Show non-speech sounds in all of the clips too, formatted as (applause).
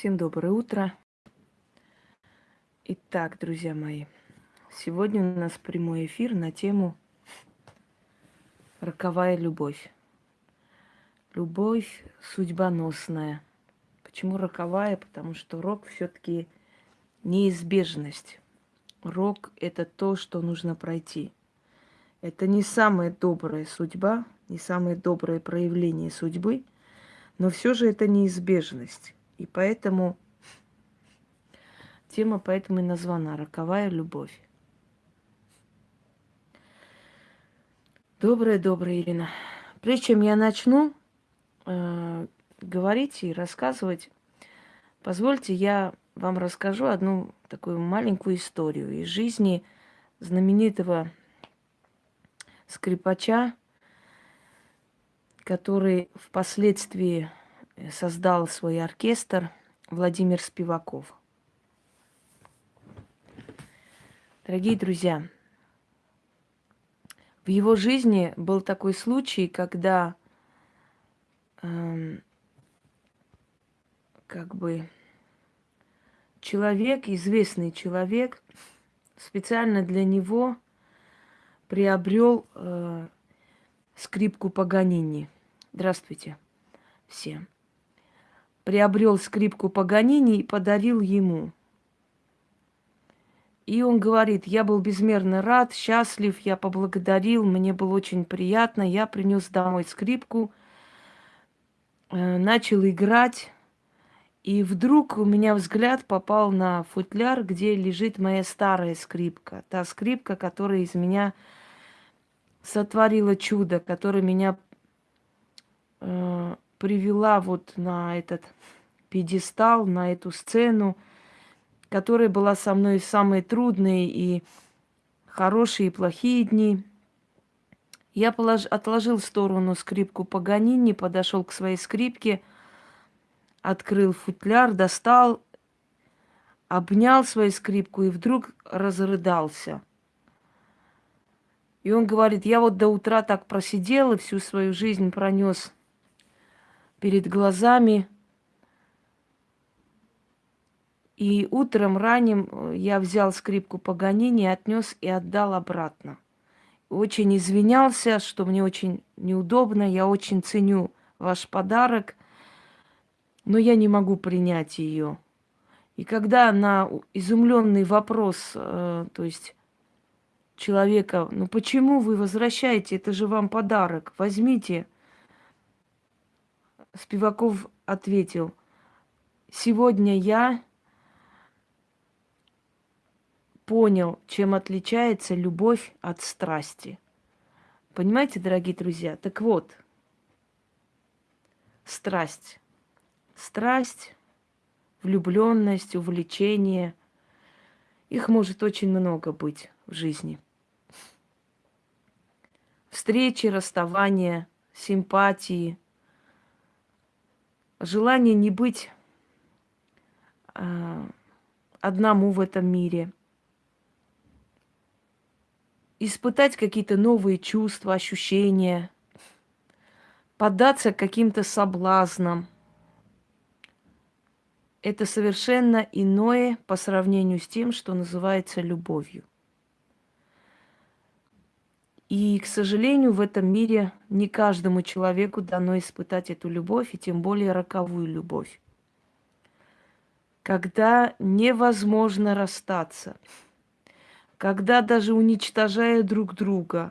Всем доброе утро. Итак, друзья мои, сегодня у нас прямой эфир на тему «Роковая любовь». Любовь судьбоносная. Почему роковая? Потому что рок все-таки неизбежность. Рок – это то, что нужно пройти. Это не самая добрая судьба, не самое доброе проявление судьбы, но все же это неизбежность. И поэтому тема поэтому и названа «Роковая любовь». Доброе, доброе, Ирина. Прежде чем я начну э, говорить и рассказывать, позвольте я вам расскажу одну такую маленькую историю из жизни знаменитого скрипача, который впоследствии создал свой оркестр Владимир Спиваков. Дорогие друзья, в его жизни был такой случай, когда э, как бы человек, известный человек, специально для него приобрел э, скрипку Паганини. Здравствуйте всем приобрел скрипку Паганини и подарил ему. И он говорит, я был безмерно рад, счастлив, я поблагодарил, мне было очень приятно, я принес домой скрипку, э, начал играть, и вдруг у меня взгляд попал на футляр, где лежит моя старая скрипка, та скрипка, которая из меня сотворила чудо, которая меня э, привела вот на этот пьедестал, на эту сцену, которая была со мной в самые трудные и хорошие и плохие дни. Я полож... отложил в сторону скрипку Паганини, подошел к своей скрипке, открыл футляр, достал, обнял свою скрипку и вдруг разрыдался. И он говорит, я вот до утра так просидел и всю свою жизнь пронес перед глазами. И утром ранним э, я взял скрипку Паганини, отнес и отдал обратно. Очень извинялся, что мне очень неудобно, я очень ценю ваш подарок, но я не могу принять ее. И когда на изумленный вопрос, э, то есть человека, ну почему вы возвращаете, это же вам подарок, возьмите – Спиваков ответил, сегодня я понял, чем отличается любовь от страсти. Понимаете, дорогие друзья? Так вот, страсть. Страсть, влюбленность, увлечение. Их может очень много быть в жизни. Встречи, расставания, симпатии – желание не быть э, одному в этом мире, испытать какие-то новые чувства, ощущения, поддаться каким-то соблазнам. Это совершенно иное по сравнению с тем, что называется любовью. И, к сожалению, в этом мире не каждому человеку дано испытать эту любовь, и тем более роковую любовь. Когда невозможно расстаться, когда даже уничтожая друг друга,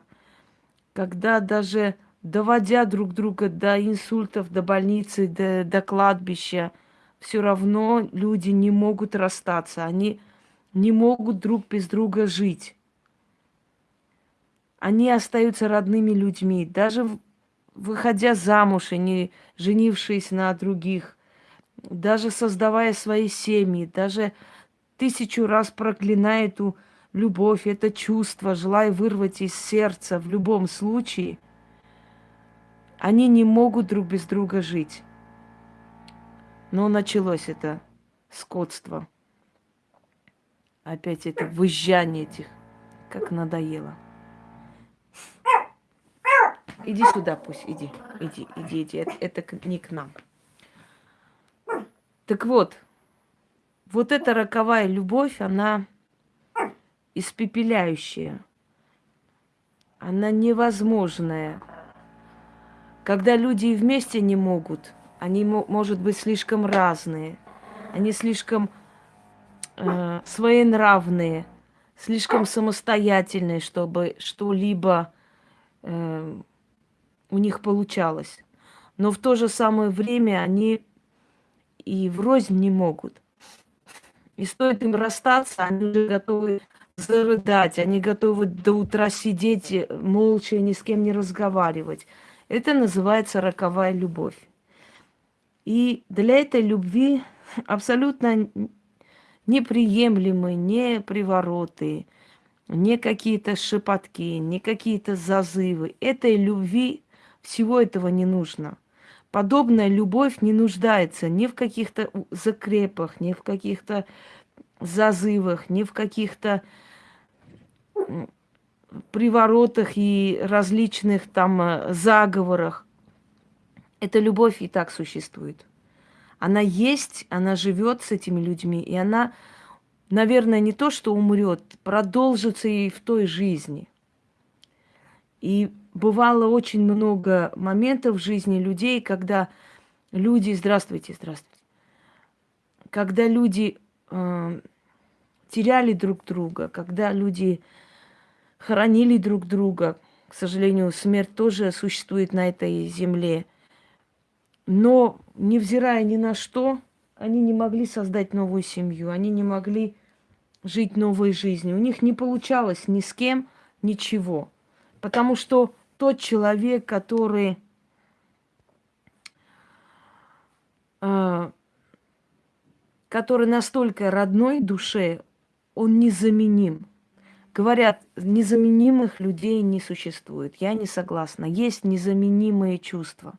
когда даже доводя друг друга до инсультов, до больницы, до, до кладбища, все равно люди не могут расстаться, они не могут друг без друга жить они остаются родными людьми, даже выходя замуж и не женившись на других, даже создавая свои семьи, даже тысячу раз проклиная эту любовь, это чувство, желая вырвать из сердца в любом случае, они не могут друг без друга жить. Но началось это скотство. Опять это выжжание этих, как надоело. Иди сюда пусть, иди, иди, иди, иди. Это, это не к нам. Так вот, вот эта роковая любовь, она испепеляющая. Она невозможная. Когда люди вместе не могут, они, может быть, слишком разные, они слишком э, своенравные, слишком самостоятельные, чтобы что-либо э, у них получалось. Но в то же самое время они и врознь не могут. И стоит им расстаться, они уже готовы зарыдать, они готовы до утра сидеть молча и ни с кем не разговаривать. Это называется роковая любовь. И для этой любви абсолютно неприемлемы не привороты, не какие-то шепотки, не какие-то зазывы. Этой любви всего этого не нужно. Подобная любовь не нуждается ни в каких-то закрепах, ни в каких-то зазывах, ни в каких-то приворотах и различных там э, заговорах. Эта любовь и так существует. Она есть, она живет с этими людьми, и она, наверное, не то, что умрет, продолжится и в той жизни. И бывало очень много моментов в жизни людей, когда люди, здравствуйте, здравствуйте, когда люди э, теряли друг друга, когда люди хоронили друг друга. К сожалению, смерть тоже существует на этой земле. Но, невзирая ни на что, они не могли создать новую семью, они не могли жить новой жизнью. У них не получалось ни с кем ничего. Потому что тот человек, который э, который настолько родной душе, он незаменим. Говорят, незаменимых людей не существует. Я не согласна. Есть незаменимые чувства.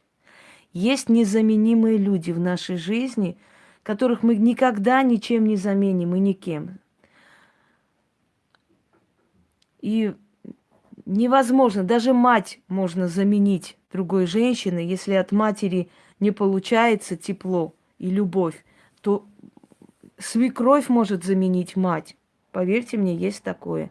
Есть незаменимые люди в нашей жизни, которых мы никогда ничем не заменим и никем. И невозможно, даже мать можно заменить другой женщиной, если от матери не получается тепло и любовь, то свекровь может заменить мать. Поверьте мне, есть такое.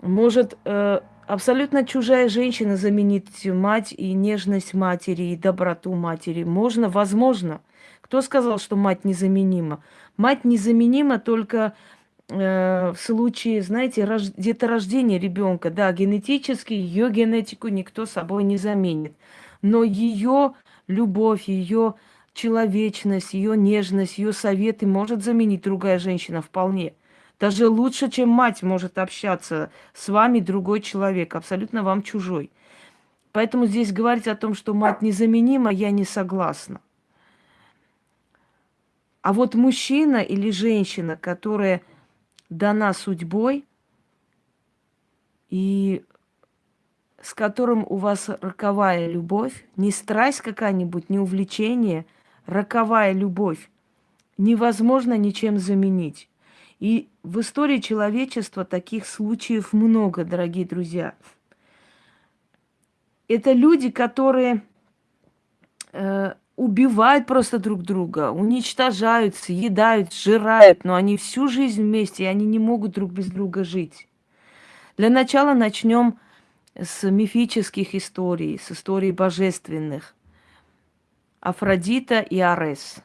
Может э, абсолютно чужая женщина заменить мать и нежность матери, и доброту матери. Можно, возможно. Кто сказал, что мать незаменима? Мать незаменима только э, в случае, знаете, рож... деторождения ребенка. Да, генетически ее генетику никто собой не заменит. Но ее любовь, ее человечность, ее нежность, ее советы может заменить другая женщина вполне. Даже лучше, чем мать может общаться с вами другой человек, абсолютно вам чужой. Поэтому здесь говорить о том, что мать незаменима, я не согласна. А вот мужчина или женщина, которая дана судьбой, и с которым у вас роковая любовь, не страсть какая-нибудь, не увлечение, роковая любовь, невозможно ничем заменить. И в истории человечества таких случаев много, дорогие друзья. Это люди, которые э, убивают просто друг друга, уничтожают, съедают, сжирают, но они всю жизнь вместе, и они не могут друг без друга жить. Для начала начнем с мифических историй, с историй божественных. Афродита и Арес,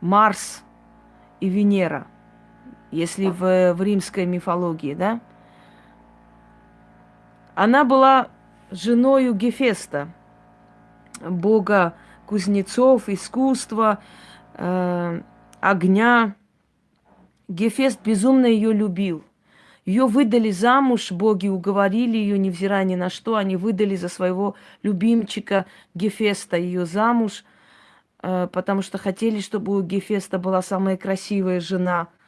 Марс и Венера – если в, в римской мифологии, да? Она была женою Гефеста, бога кузнецов, искусства, э, огня. Гефест безумно ее любил. Ее выдали замуж, боги уговорили ее, невзирая ни на что. Они выдали за своего любимчика Гефеста ее замуж, э, потому что хотели, чтобы у Гефеста была самая красивая жена –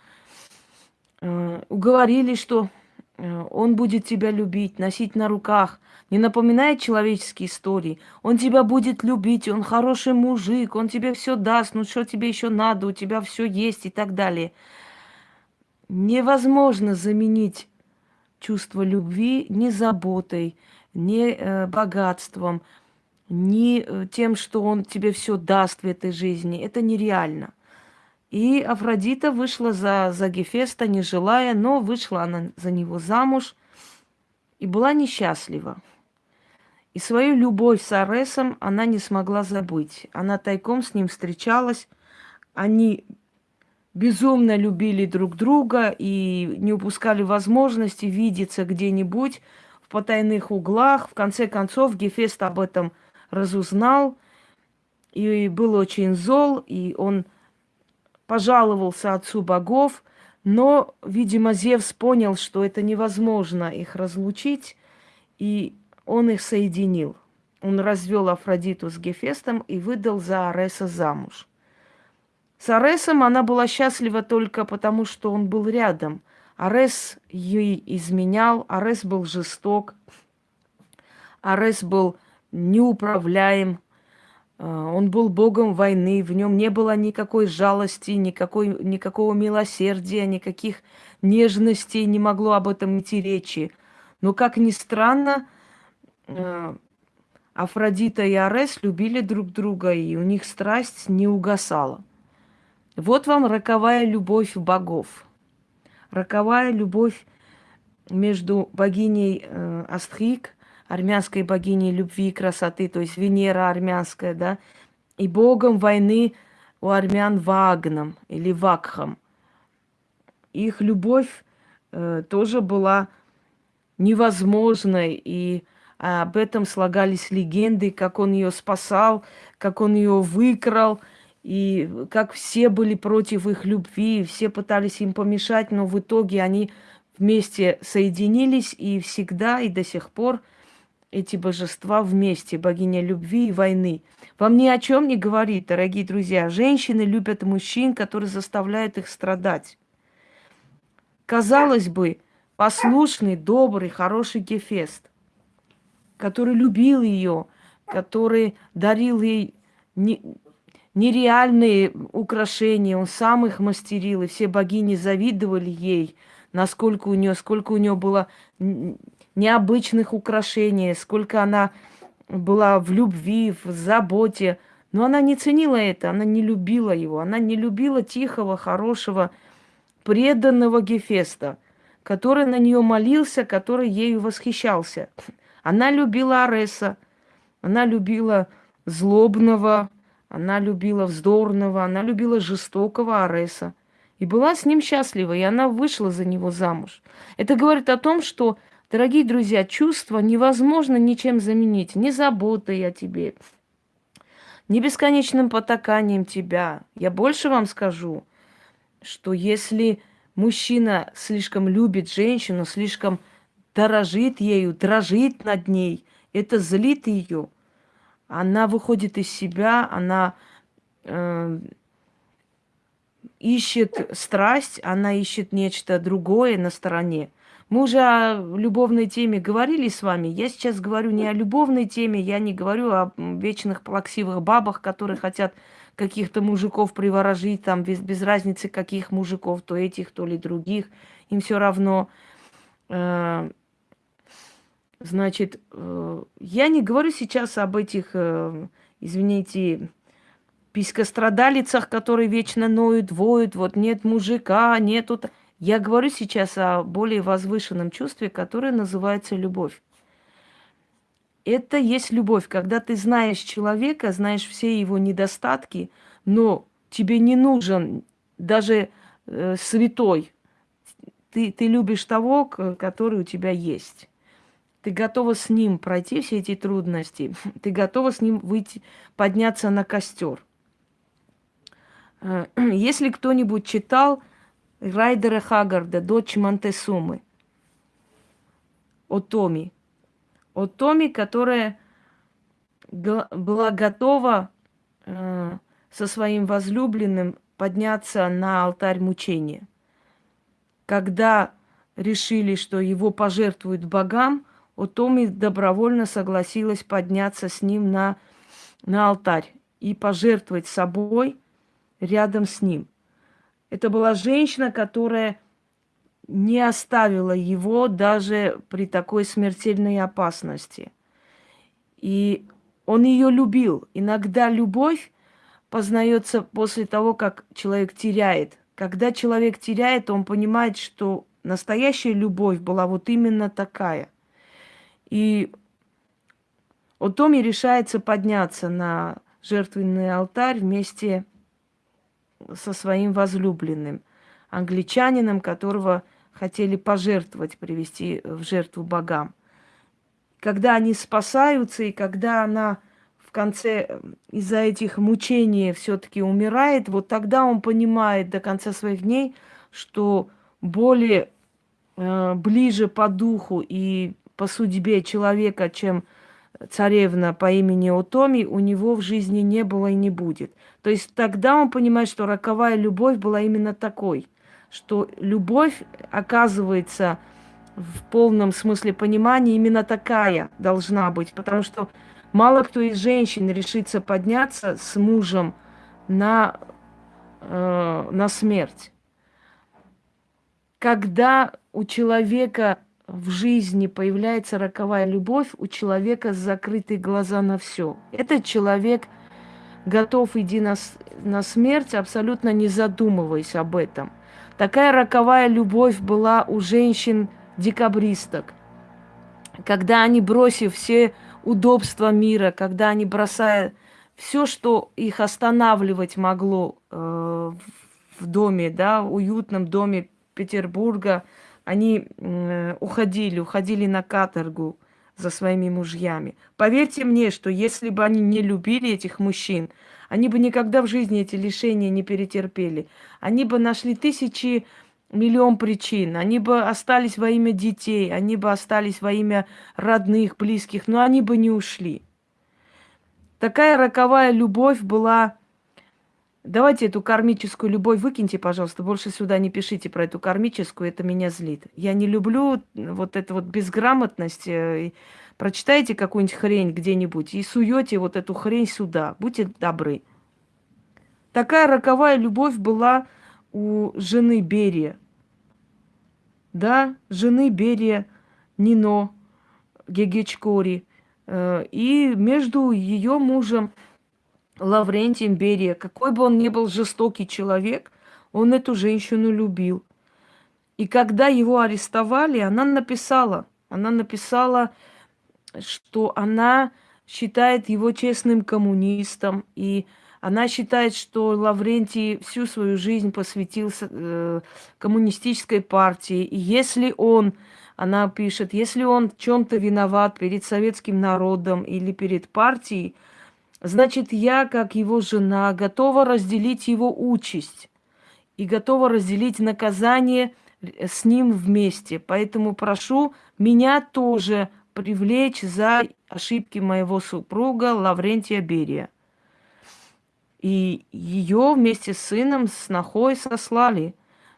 уговорили, что э, он будет тебя любить, носить на руках. Не напоминает человеческие истории. Он тебя будет любить, он хороший мужик, он тебе все даст, ну что тебе еще надо, у тебя все есть и так далее. Невозможно заменить чувство любви ни заботой, ни э, богатством, ни э, тем, что он тебе все даст в этой жизни. Это нереально. И Афродита вышла за, за Гефеста, не желая, но вышла она за него замуж и была несчастлива. И свою любовь с Аресом она не смогла забыть. Она тайком с ним встречалась. Они безумно любили друг друга и не упускали возможности видеться где-нибудь в потайных углах. В конце концов, Гефест об этом разузнал и был очень зол, и он пожаловался отцу богов, но, видимо, Зевс понял, что это невозможно их разлучить, и он их соединил. Он развел Афродиту с Гефестом и выдал за Ареса замуж. С Аресом она была счастлива только потому, что он был рядом. Арес ей изменял, Арес был жесток, Арес был неуправляем, он был богом войны, в нем не было никакой жалости, никакой, никакого милосердия, никаких нежностей, не могло об этом идти речи. Но, как ни странно, э, Афродита и Арес любили друг друга, и у них страсть не угасала. Вот вам роковая любовь богов. Роковая любовь между богиней э, Астрик, армянской богиней любви и красоты, то есть Венера армянская, да, и богом войны у армян Вагном или Вакхом. Их любовь э, тоже была невозможной, и об этом слагались легенды, как он ее спасал, как он ее выкрал – и как все были против их любви, все пытались им помешать, но в итоге они вместе соединились, и всегда, и до сих пор эти божества вместе, богиня любви и войны. Вам ни о чем не говорит, дорогие друзья. Женщины любят мужчин, которые заставляют их страдать. Казалось бы, послушный, добрый, хороший Гефест, который любил ее, который дарил ей нереальные украшения, он сам их мастерил, и все богини завидовали ей, насколько у нее, сколько у нее было необычных украшений, сколько она была в любви, в заботе. Но она не ценила это, она не любила его, она не любила тихого, хорошего, преданного Гефеста, который на нее молился, который ею восхищался. Она любила Ареса, она любила злобного, она любила вздорного, она любила жестокого Ареса. И была с ним счастлива, и она вышла за него замуж. Это говорит о том, что, дорогие друзья, чувства невозможно ничем заменить. Ни заботой о тебе, ни бесконечным потаканием тебя. Я больше вам скажу, что если мужчина слишком любит женщину, слишком дорожит ею, дрожит над ней, это злит ее – она выходит из себя, она э, ищет страсть, она ищет нечто другое на стороне. Мы уже о любовной теме говорили с вами. Я сейчас говорю не о любовной теме, я не говорю о вечных плаксивых бабах, которые хотят каких-то мужиков приворожить, там без, без разницы каких мужиков, то этих, то ли других, им все равно. Э, Значит, э, я не говорю сейчас об этих, э, извините, писькострадалицах, которые вечно ноют, воют, вот нет мужика, нету... Я говорю сейчас о более возвышенном чувстве, которое называется любовь. Это есть любовь, когда ты знаешь человека, знаешь все его недостатки, но тебе не нужен даже э, святой. Ты, ты любишь того, который у тебя есть. Ты готова с ним пройти все эти трудности. Ты готова с ним выйти, подняться на костер. Э, (clears throat) если кто-нибудь читал Райдера Хагарда, дочь Монтесумы, о Томи, о Томи, которая была готова э, со своим возлюбленным подняться на алтарь мучения. Когда решили, что его пожертвуют богам, Отоми добровольно согласилась подняться с ним на, на алтарь и пожертвовать собой рядом с ним. Это была женщина, которая не оставила его даже при такой смертельной опасности. И он ее любил. Иногда любовь познается после того, как человек теряет. Когда человек теряет, он понимает, что настоящая любовь была вот именно такая. И вот Томи решается подняться на жертвенный алтарь вместе со своим возлюбленным, англичанином, которого хотели пожертвовать, привести в жертву богам. Когда они спасаются, и когда она в конце из-за этих мучений все-таки умирает, вот тогда он понимает до конца своих дней, что более э, ближе по духу и по судьбе человека, чем царевна по имени Отоми, у него в жизни не было и не будет. То есть тогда он понимает, что роковая любовь была именно такой, что любовь, оказывается, в полном смысле понимания именно такая должна быть, потому что мало кто из женщин решится подняться с мужем на, э, на смерть. Когда у человека в жизни появляется роковая любовь, у человека закрыты глаза на все. Этот человек готов идти на, на смерть, абсолютно не задумываясь об этом. Такая роковая любовь была у женщин-декабристок. Когда они, бросив все удобства мира, когда они бросая все, что их останавливать могло э, в доме, да, уютном доме Петербурга, они уходили, уходили на каторгу за своими мужьями. Поверьте мне, что если бы они не любили этих мужчин, они бы никогда в жизни эти лишения не перетерпели. Они бы нашли тысячи, миллион причин. Они бы остались во имя детей, они бы остались во имя родных, близких, но они бы не ушли. Такая роковая любовь была Давайте эту кармическую любовь выкиньте, пожалуйста. Больше сюда не пишите про эту кармическую, это меня злит. Я не люблю вот эту вот безграмотность. Э, прочитайте какую-нибудь хрень где-нибудь и суете вот эту хрень сюда. Будьте добры. Такая роковая любовь была у жены Берия. Да, жены Берия Нино Гегечкори. Э, и между ее мужем Лаврентием Берия, какой бы он ни был жестокий человек, он эту женщину любил. И когда его арестовали, она написала, она написала, что она считает его честным коммунистом, и она считает, что Лаврентий всю свою жизнь посвятил э, коммунистической партии. И если он, она пишет, если он в чем-то виноват перед советским народом или перед партией, Значит, я, как его жена, готова разделить его участь и готова разделить наказание с ним вместе. Поэтому прошу меня тоже привлечь за ошибки моего супруга Лаврентия Берия. И ее вместе с сыном, с Нахой сослали.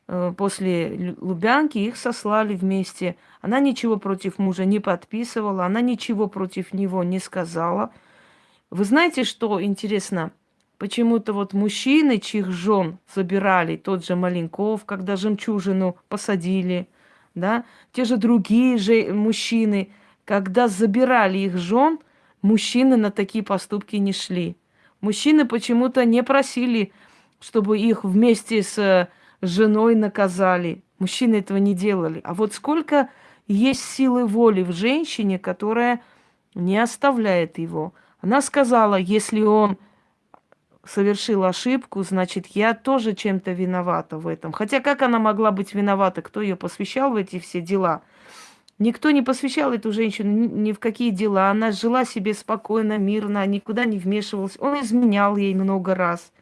Э, после Лубянки их сослали вместе. Она ничего против мужа не подписывала, она ничего против него не сказала – вы знаете, что интересно? Почему-то вот мужчины, чьих жен забирали, тот же Маленков, когда жемчужину посадили, да, те же другие же мужчины, когда забирали их жен, мужчины на такие поступки не шли. Мужчины почему-то не просили, чтобы их вместе с женой наказали. Мужчины этого не делали. А вот сколько есть силы воли в женщине, которая не оставляет его – она сказала, если он совершил ошибку, значит, я тоже чем-то виновата в этом. Хотя как она могла быть виновата? Кто ее посвящал в эти все дела? Никто не посвящал эту женщину ни в какие дела. Она жила себе спокойно, мирно, никуда не вмешивалась. Он изменял ей много раз.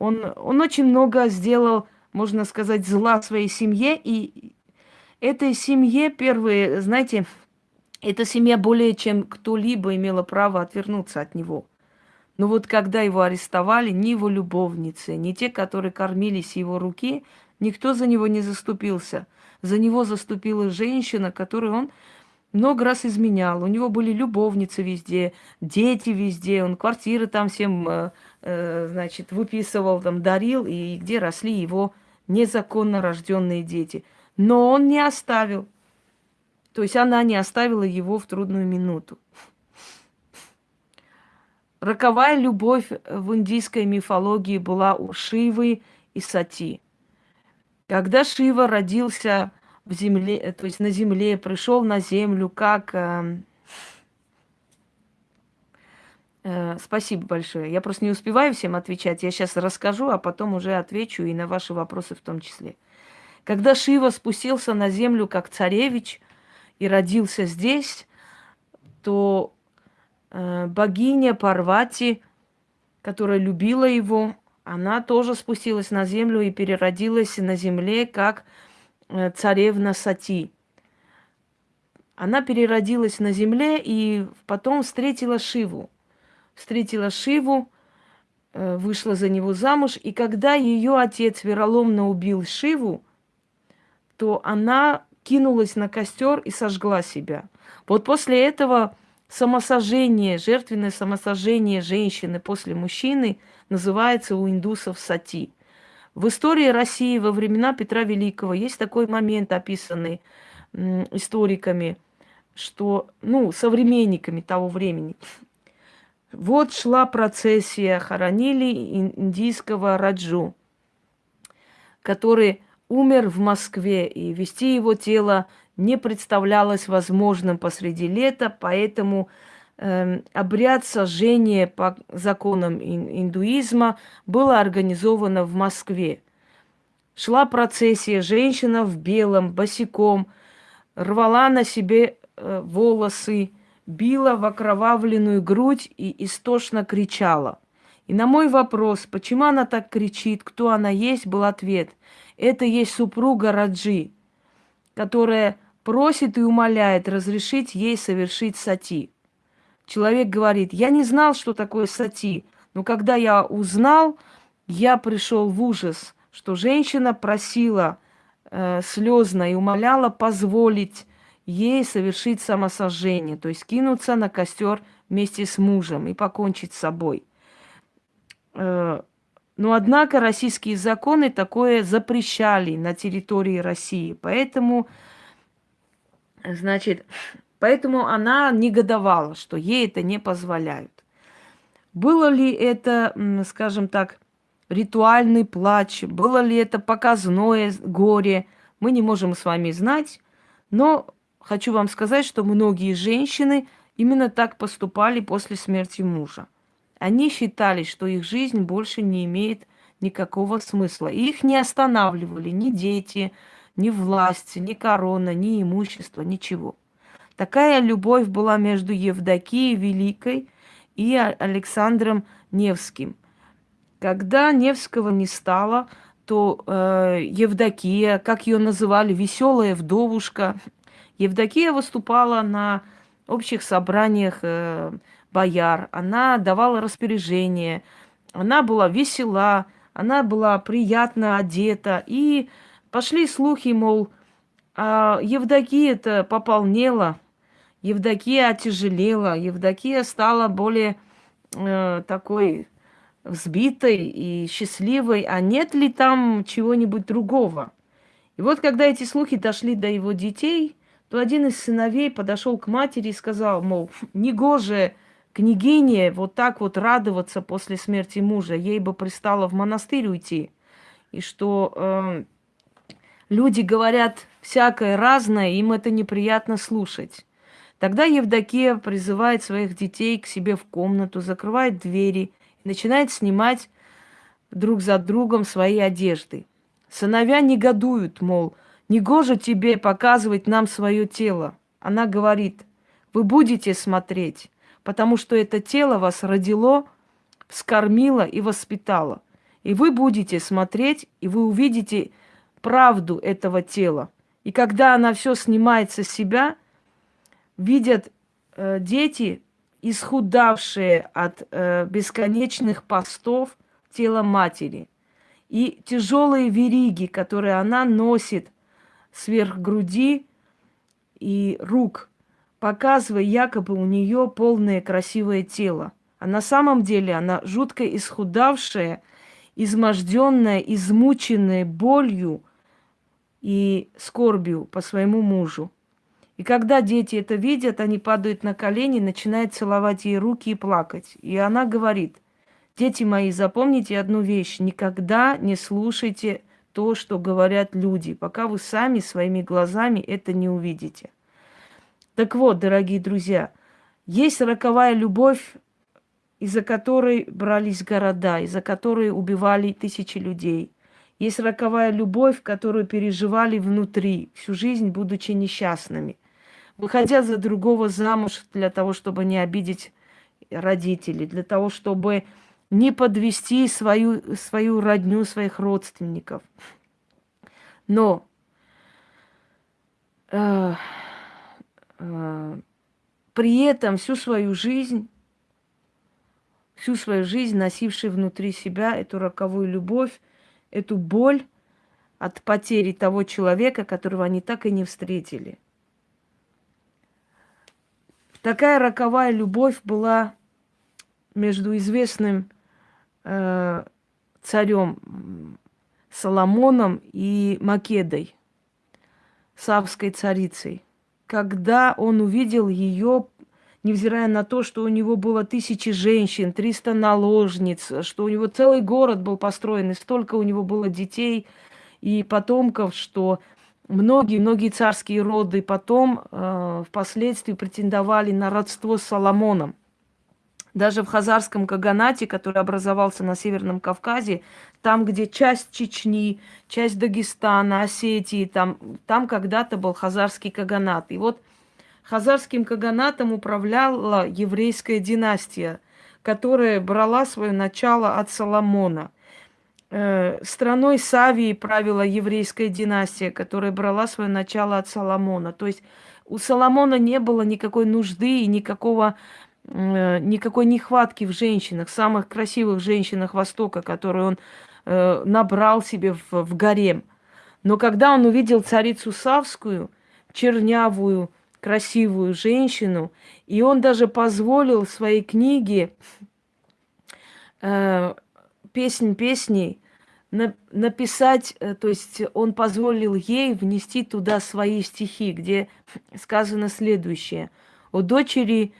Он, он очень много сделал, можно сказать, зла своей семье. И этой семье первые, знаете, эта семья более чем кто-либо имела право отвернуться от него. Но вот когда его арестовали, ни его любовницы, ни те, которые кормились его руки, никто за него не заступился. За него заступила женщина, которую он много раз изменял. У него были любовницы везде, дети везде, он квартиры там всем, э, э, значит, выписывал, там, дарил, и где росли его незаконно рожденные дети. Но он не оставил. То есть она не оставила его в трудную минуту. Роковая любовь в индийской мифологии была у Шивы и Сати. Когда Шива родился в земле, то есть на земле, пришел на землю как... Э, э, спасибо большое. Я просто не успеваю всем отвечать. Я сейчас расскажу, а потом уже отвечу и на ваши вопросы в том числе. Когда Шива спустился на землю как царевич и родился здесь, то э, богиня Парвати, которая любила его, она тоже спустилась на землю и переродилась на земле как э, царевна Сати. Она переродилась на земле и потом встретила Шиву. Встретила Шиву, э, вышла за него замуж, и когда ее отец вероломно убил Шиву, то она кинулась на костер и сожгла себя. Вот после этого самосожжение, жертвенное самосожжение женщины после мужчины называется у индусов сати. В истории России во времена Петра Великого есть такой момент, описанный историками, что, ну, современниками того времени. Вот шла процессия, хоронили индийского Раджу, который умер в Москве, и вести его тело не представлялось возможным посреди лета, поэтому э, обряд сожжения по законам индуизма было организовано в Москве. Шла процессия, женщина в белом, босиком, рвала на себе э, волосы, била в окровавленную грудь и истошно кричала. И на мой вопрос, почему она так кричит, кто она есть, был ответ. Это есть супруга Раджи, которая просит и умоляет разрешить ей совершить сати. Человек говорит, я не знал, что такое сати, но когда я узнал, я пришел в ужас, что женщина просила э, слезно и умоляла позволить ей совершить самосожжение, то есть кинуться на костер вместе с мужем и покончить с собой. Э, но однако российские законы такое запрещали на территории России, поэтому Значит, поэтому она негодовала, что ей это не позволяют. Было ли это, скажем так, ритуальный плач, было ли это показное горе, мы не можем с вами знать, но хочу вам сказать, что многие женщины именно так поступали после смерти мужа. Они считали, что их жизнь больше не имеет никакого смысла. И их не останавливали ни дети, ни власти, ни корона, ни имущество, ничего. Такая любовь была между Евдокией Великой и Александром Невским. Когда Невского не стало, то э, Евдокия, как ее называли, веселая вдовушка, Евдокия выступала на общих собраниях э, бояр, она давала распоряжение, она была весела, она была приятно одета и Пошли слухи, мол, а Евдокия-то пополнела, Евдокия отяжелела, Евдокия стала более э, такой взбитой и счастливой, а нет ли там чего-нибудь другого? И вот когда эти слухи дошли до его детей, то один из сыновей подошел к матери и сказал, мол, негоже княгине вот так вот радоваться после смерти мужа, ей бы пристало в монастырь уйти, и что э, Люди говорят всякое разное, им это неприятно слушать. Тогда Евдокия призывает своих детей к себе в комнату, закрывает двери и начинает снимать друг за другом свои одежды. Сыновья негодуют, мол, негоже тебе показывать нам свое тело. Она говорит, вы будете смотреть, потому что это тело вас родило, вскормило и воспитало. И вы будете смотреть, и вы увидите правду этого тела. И когда она все снимает со себя, видят э, дети, исхудавшие от э, бесконечных постов тела матери. И тяжелые вериги, которые она носит сверх груди и рук, показывая якобы у нее полное красивое тело. А на самом деле она жутко исхудавшая, изможденная, измученная болью – и скорбью по своему мужу. И когда дети это видят, они падают на колени, начинают целовать ей руки и плакать. И она говорит, дети мои, запомните одну вещь, никогда не слушайте то, что говорят люди, пока вы сами своими глазами это не увидите. Так вот, дорогие друзья, есть роковая любовь, из-за которой брались города, из-за которой убивали тысячи людей. Есть роковая любовь, которую переживали внутри, всю жизнь будучи несчастными выходя за другого замуж для того, чтобы не обидеть родителей, для того, чтобы не подвести свою, свою родню, своих родственников. Но э, при этом всю свою жизнь, всю свою жизнь носивший внутри себя эту роковую любовь, эту боль от потери того человека, которого они так и не встретили. Такая роковая любовь была между известным э, царем Соломоном и Македой, савской царицей. Когда он увидел ее, невзирая на то, что у него было тысячи женщин, 300 наложниц, что у него целый город был построен, и столько у него было детей и потомков, что Многие-многие царские роды потом э, впоследствии претендовали на родство с Соломоном. Даже в Хазарском Каганате, который образовался на Северном Кавказе, там, где часть Чечни, часть Дагестана, Осетии, там, там когда-то был Хазарский Каганат. И вот Хазарским Каганатом управляла еврейская династия, которая брала свое начало от Соломона – Э, страной Савии правила еврейская династия, которая брала свое начало от Соломона. То есть у Соломона не было никакой нужды и никакого, никакой нехватки в женщинах, самых красивых женщинах Востока, которые он э, набрал себе в, в гарем. Но когда он увидел царицу Савскую, чернявую, красивую женщину, и он даже позволил своей книге э, «Песнь песней» на, написать, э, то есть он позволил ей внести туда свои стихи, где сказано следующее. «О дочери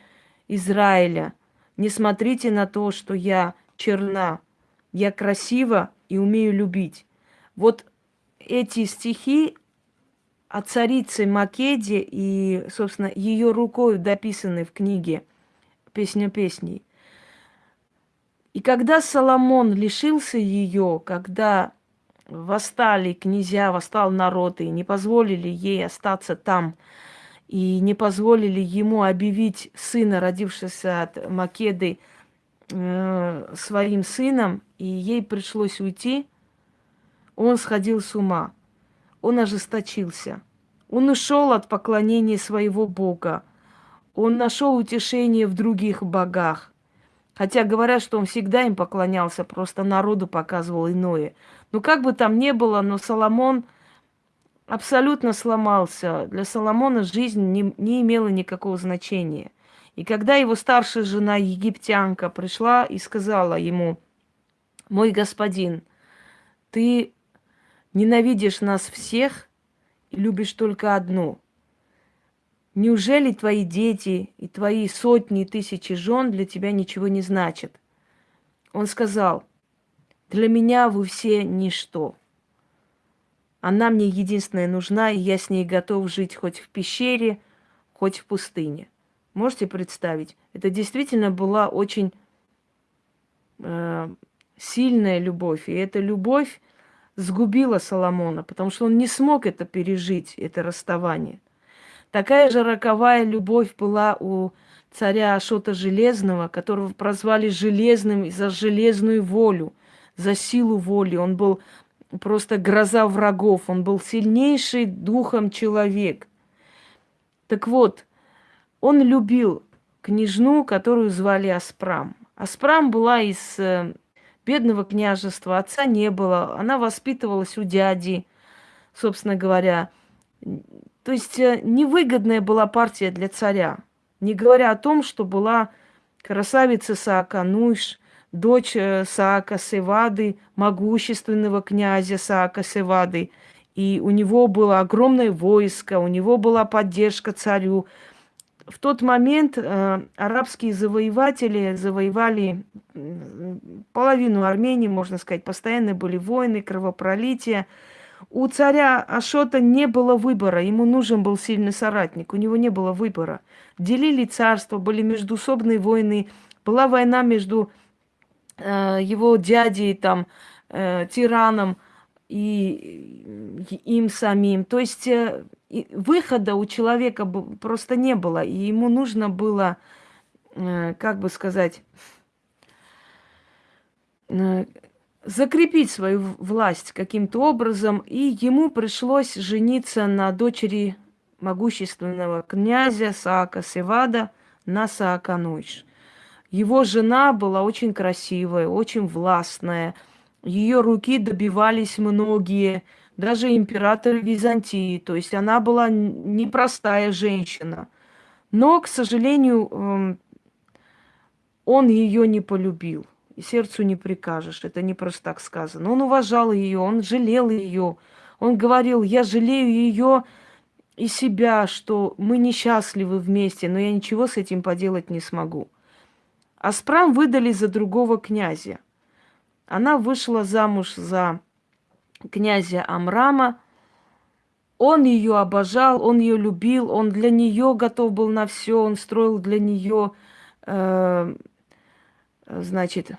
Израиля, не смотрите на то, что я черна, я красива и умею любить». Вот эти стихи о царице Македе и, собственно, ее рукой дописаны в книге «Песня песней». И когда Соломон лишился ее, когда восстали князья, восстал народ и не позволили ей остаться там, и не позволили ему объявить сына, родившегося от Македы, э, своим сыном, и ей пришлось уйти, он сходил с ума, он ожесточился, он ушел от поклонения своего Бога, он нашел утешение в других богах, Хотя говорят, что он всегда им поклонялся, просто народу показывал иное. Но как бы там ни было, но Соломон абсолютно сломался. Для Соломона жизнь не, не имела никакого значения. И когда его старшая жена, египтянка, пришла и сказала ему, «Мой господин, ты ненавидишь нас всех и любишь только одну – Неужели твои дети и твои сотни и тысячи жен для тебя ничего не значат? Он сказал, для меня вы все ничто. Она мне единственная нужна, и я с ней готов жить хоть в пещере, хоть в пустыне. Можете представить? Это действительно была очень э, сильная любовь. И эта любовь сгубила Соломона, потому что он не смог это пережить, это расставание. Такая же роковая любовь была у царя Ашота Железного, которого прозвали Железным за железную волю, за силу воли. Он был просто гроза врагов, он был сильнейший духом человек. Так вот, он любил княжну, которую звали Аспрам. Аспрам была из э, бедного княжества, отца не было, она воспитывалась у дяди, собственно говоря. То есть э, невыгодная была партия для царя. Не говоря о том, что была красавица Саака Нуш, дочь э, Саака Севады, могущественного князя Саака Севады. и у него было огромное войско, у него была поддержка царю. В тот момент э, арабские завоеватели завоевали половину Армении, можно сказать, постоянно были войны, кровопролития. У царя Ашота не было выбора, ему нужен был сильный соратник, у него не было выбора. Делили царство, были междусобные войны, была война между его дядей, там, э, тираном и им самим. То есть э, выхода у человека просто не было, и ему нужно было, э, как бы сказать, э, закрепить свою власть каким-то образом, и ему пришлось жениться на дочери могущественного князя Саака Севада на Саакануиш. Его жена была очень красивая, очень властная. Ее руки добивались многие, даже император Византии. То есть она была непростая женщина. Но, к сожалению, эм, он ее не полюбил и сердцу не прикажешь. Это не просто так сказано. Он уважал ее, он жалел ее. Он говорил, я жалею ее и себя, что мы несчастливы вместе, но я ничего с этим поделать не смогу. Аспрам выдали за другого князя. Она вышла замуж за князя Амрама. Он ее обожал, он ее любил, он для нее готов был на все, он строил для нее э, значит,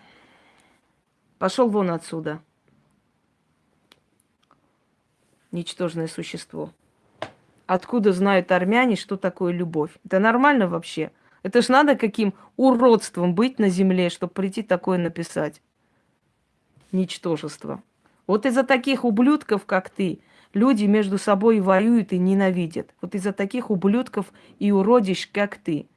пошел вон отсюда. Ничтожное существо. Откуда знают армяне, что такое любовь? Это нормально вообще? Это ж надо каким уродством быть на земле, чтобы прийти такое написать. Ничтожество. Вот из-за таких ублюдков, как ты, люди между собой воюют и ненавидят. Вот из-за таких ублюдков и уродищ, как ты.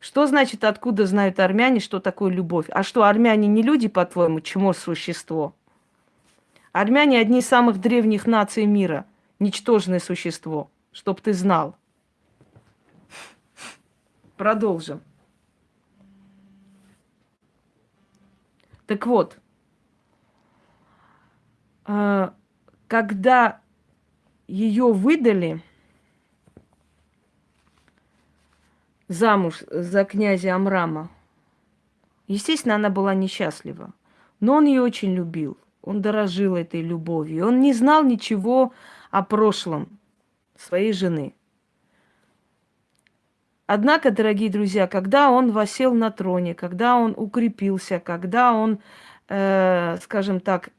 Что значит, откуда знают армяне, что такое любовь? А что, армяне не люди, по-твоему, чмо существо? Армяне одни из самых древних наций мира. Ничтожное существо. Чтоб ты знал. Продолжим. Так вот, а, когда ее выдали, замуж за князя Амрама. Естественно, она была несчастлива. Но он ее очень любил. Он дорожил этой любовью. Он не знал ничего о прошлом своей жены. Однако, дорогие друзья, когда он восел на троне, когда он укрепился, когда он, э, скажем так,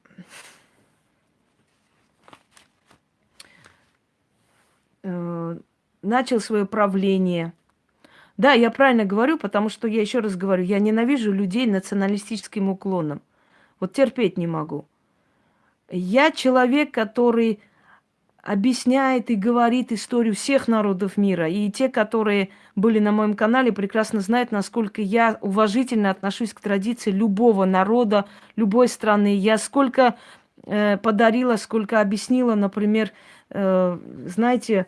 э, начал свое правление – да, я правильно говорю, потому что я еще раз говорю, я ненавижу людей националистическим уклоном. Вот терпеть не могу. Я человек, который объясняет и говорит историю всех народов мира. И те, которые были на моем канале, прекрасно знают, насколько я уважительно отношусь к традиции любого народа, любой страны. Я сколько э, подарила, сколько объяснила, например, э, знаете,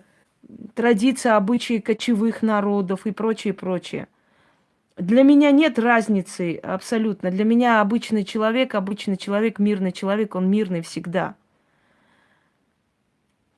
традиции, обычаи кочевых народов и прочее, прочее. Для меня нет разницы абсолютно. Для меня обычный человек, обычный человек, мирный человек, он мирный всегда.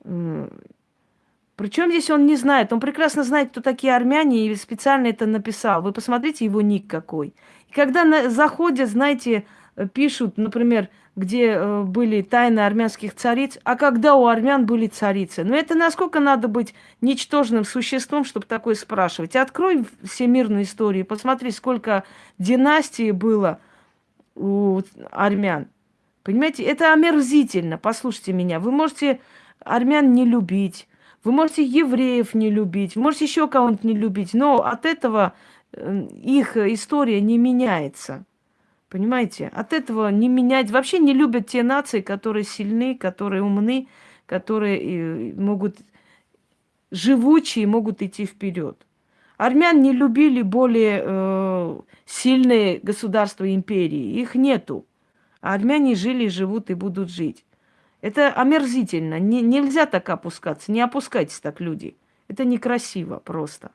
Причем здесь он не знает. Он прекрасно знает, кто такие армяне, и специально это написал. Вы посмотрите его ник какой. И когда на, заходят, знаете, пишут, например, где э, были тайны армянских цариц, а когда у армян были царицы. Но это насколько надо быть ничтожным существом, чтобы такое спрашивать. Открой всемирную историю, посмотри, сколько династий было у армян. Понимаете, это омерзительно, послушайте меня. Вы можете армян не любить, вы можете евреев не любить, можете еще кого-нибудь не любить, но от этого э, их история не меняется. Понимаете? От этого не менять. Вообще не любят те нации, которые сильны, которые умны, которые могут живучие, могут идти вперед. Армян не любили более э, сильные государства империи. Их нету. А армяне жили, живут и будут жить. Это омерзительно. Не, нельзя так опускаться. Не опускайтесь так, люди. Это некрасиво просто.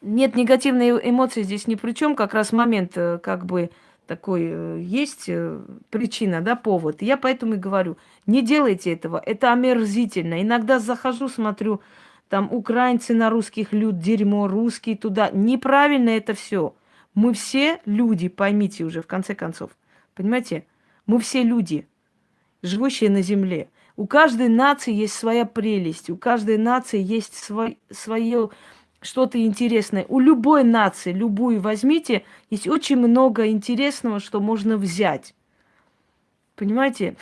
Нет, негативные эмоции здесь ни при чем. Как раз момент, э, как бы такой э, есть э, причина, да, повод. Я поэтому и говорю, не делайте этого, это омерзительно. Иногда захожу, смотрю, там украинцы на русских люд, дерьмо, русские туда. Неправильно это все. Мы все люди, поймите уже, в конце концов. Понимаете? Мы все люди, живущие на земле. У каждой нации есть своя прелесть, у каждой нации есть свой, свое что-то интересное. У любой нации, любую возьмите, есть очень много интересного, что можно взять. Понимаете?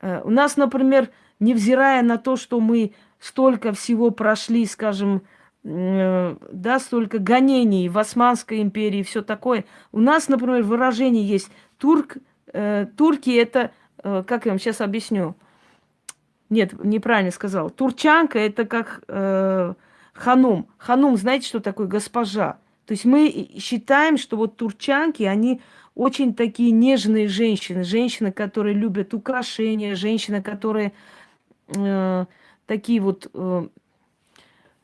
Э, у нас, например, невзирая на то, что мы столько всего прошли, скажем, э, да, столько гонений в Османской империи и все такое. У нас, например, выражение есть турк, э, турки это, э, как я вам сейчас объясню? Нет, неправильно сказал. Турчанка это как э, ханум. Ханум, знаете, что такое госпожа? То есть мы считаем, что вот турчанки, они очень такие нежные женщины. Женщины, которые любят украшения, женщины, которые э, такие вот э,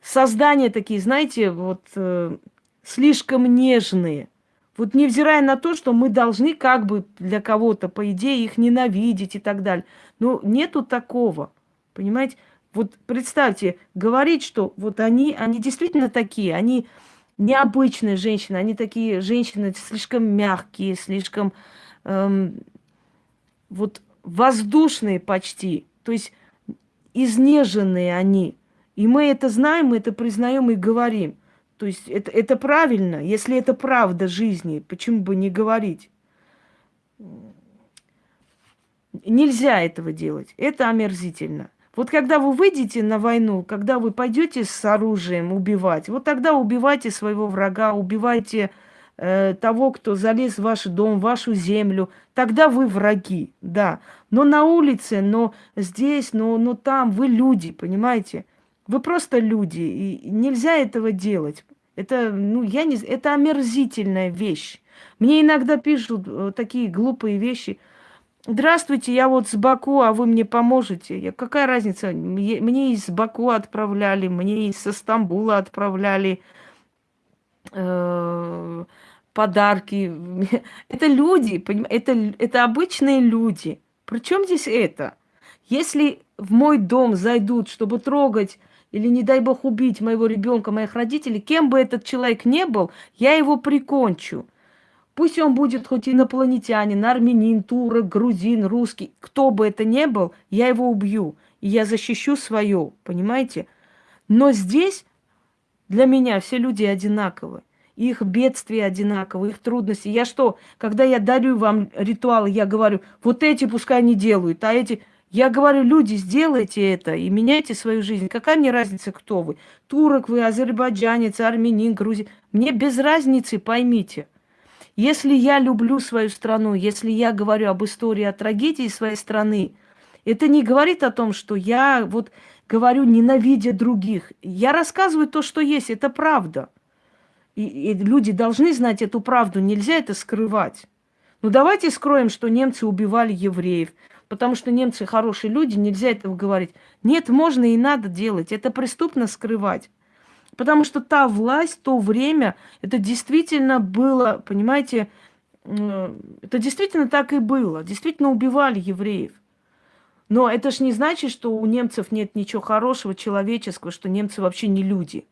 создания такие, знаете, вот э, слишком нежные. Вот невзирая на то, что мы должны как бы для кого-то, по идее, их ненавидеть и так далее. Но нету такого, понимаете? Вот представьте, говорить, что вот они, они действительно такие, они необычные женщины, они такие женщины слишком мягкие, слишком эм, вот воздушные почти, то есть изнеженные они. И мы это знаем, мы это признаем и говорим. То есть это, это правильно, если это правда жизни, почему бы не говорить? Нельзя этого делать, это омерзительно. Вот когда вы выйдете на войну, когда вы пойдете с оружием убивать, вот тогда убивайте своего врага, убивайте э, того, кто залез в ваш дом, в вашу землю. Тогда вы враги, да. Но на улице, но здесь, но, но там вы люди, понимаете? Вы просто люди, и нельзя этого делать. Это, ну, я не это омерзительная вещь. Мне иногда пишут э, такие глупые вещи – Здравствуйте, я вот с Баку, а вы мне поможете. Я, какая разница? Мне из Баку отправляли, мне из Стамбула отправляли э, подарки. (laughs) Это люди, поним... это, это обычные люди. Причем здесь это? Если в мой дом зайдут, чтобы трогать или, не дай бог, убить моего ребенка, моих родителей, кем бы этот человек не был, я его прикончу. Пусть он будет хоть инопланетянин, армянин, турок, грузин, русский, кто бы это ни был, я его убью. И я защищу свое, понимаете? Но здесь для меня все люди одинаковы. Их бедствия одинаковые, их трудности. Я что, когда я дарю вам ритуалы, я говорю, вот эти пускай не делают, а эти... Я говорю, люди, сделайте это и меняйте свою жизнь. Какая мне разница, кто вы? Турок вы, азербайджанец, армянин, грузин. Мне без разницы, поймите. Если я люблю свою страну, если я говорю об истории, о трагедии своей страны, это не говорит о том, что я вот говорю, ненавидя других. Я рассказываю то, что есть, это правда. И, и люди должны знать эту правду, нельзя это скрывать. Ну давайте скроем, что немцы убивали евреев, потому что немцы хорошие люди, нельзя этого говорить. Нет, можно и надо делать, это преступно скрывать. Потому что та власть, то время, это действительно было, понимаете, это действительно так и было. Действительно убивали евреев. Но это ж не значит, что у немцев нет ничего хорошего, человеческого, что немцы вообще не люди.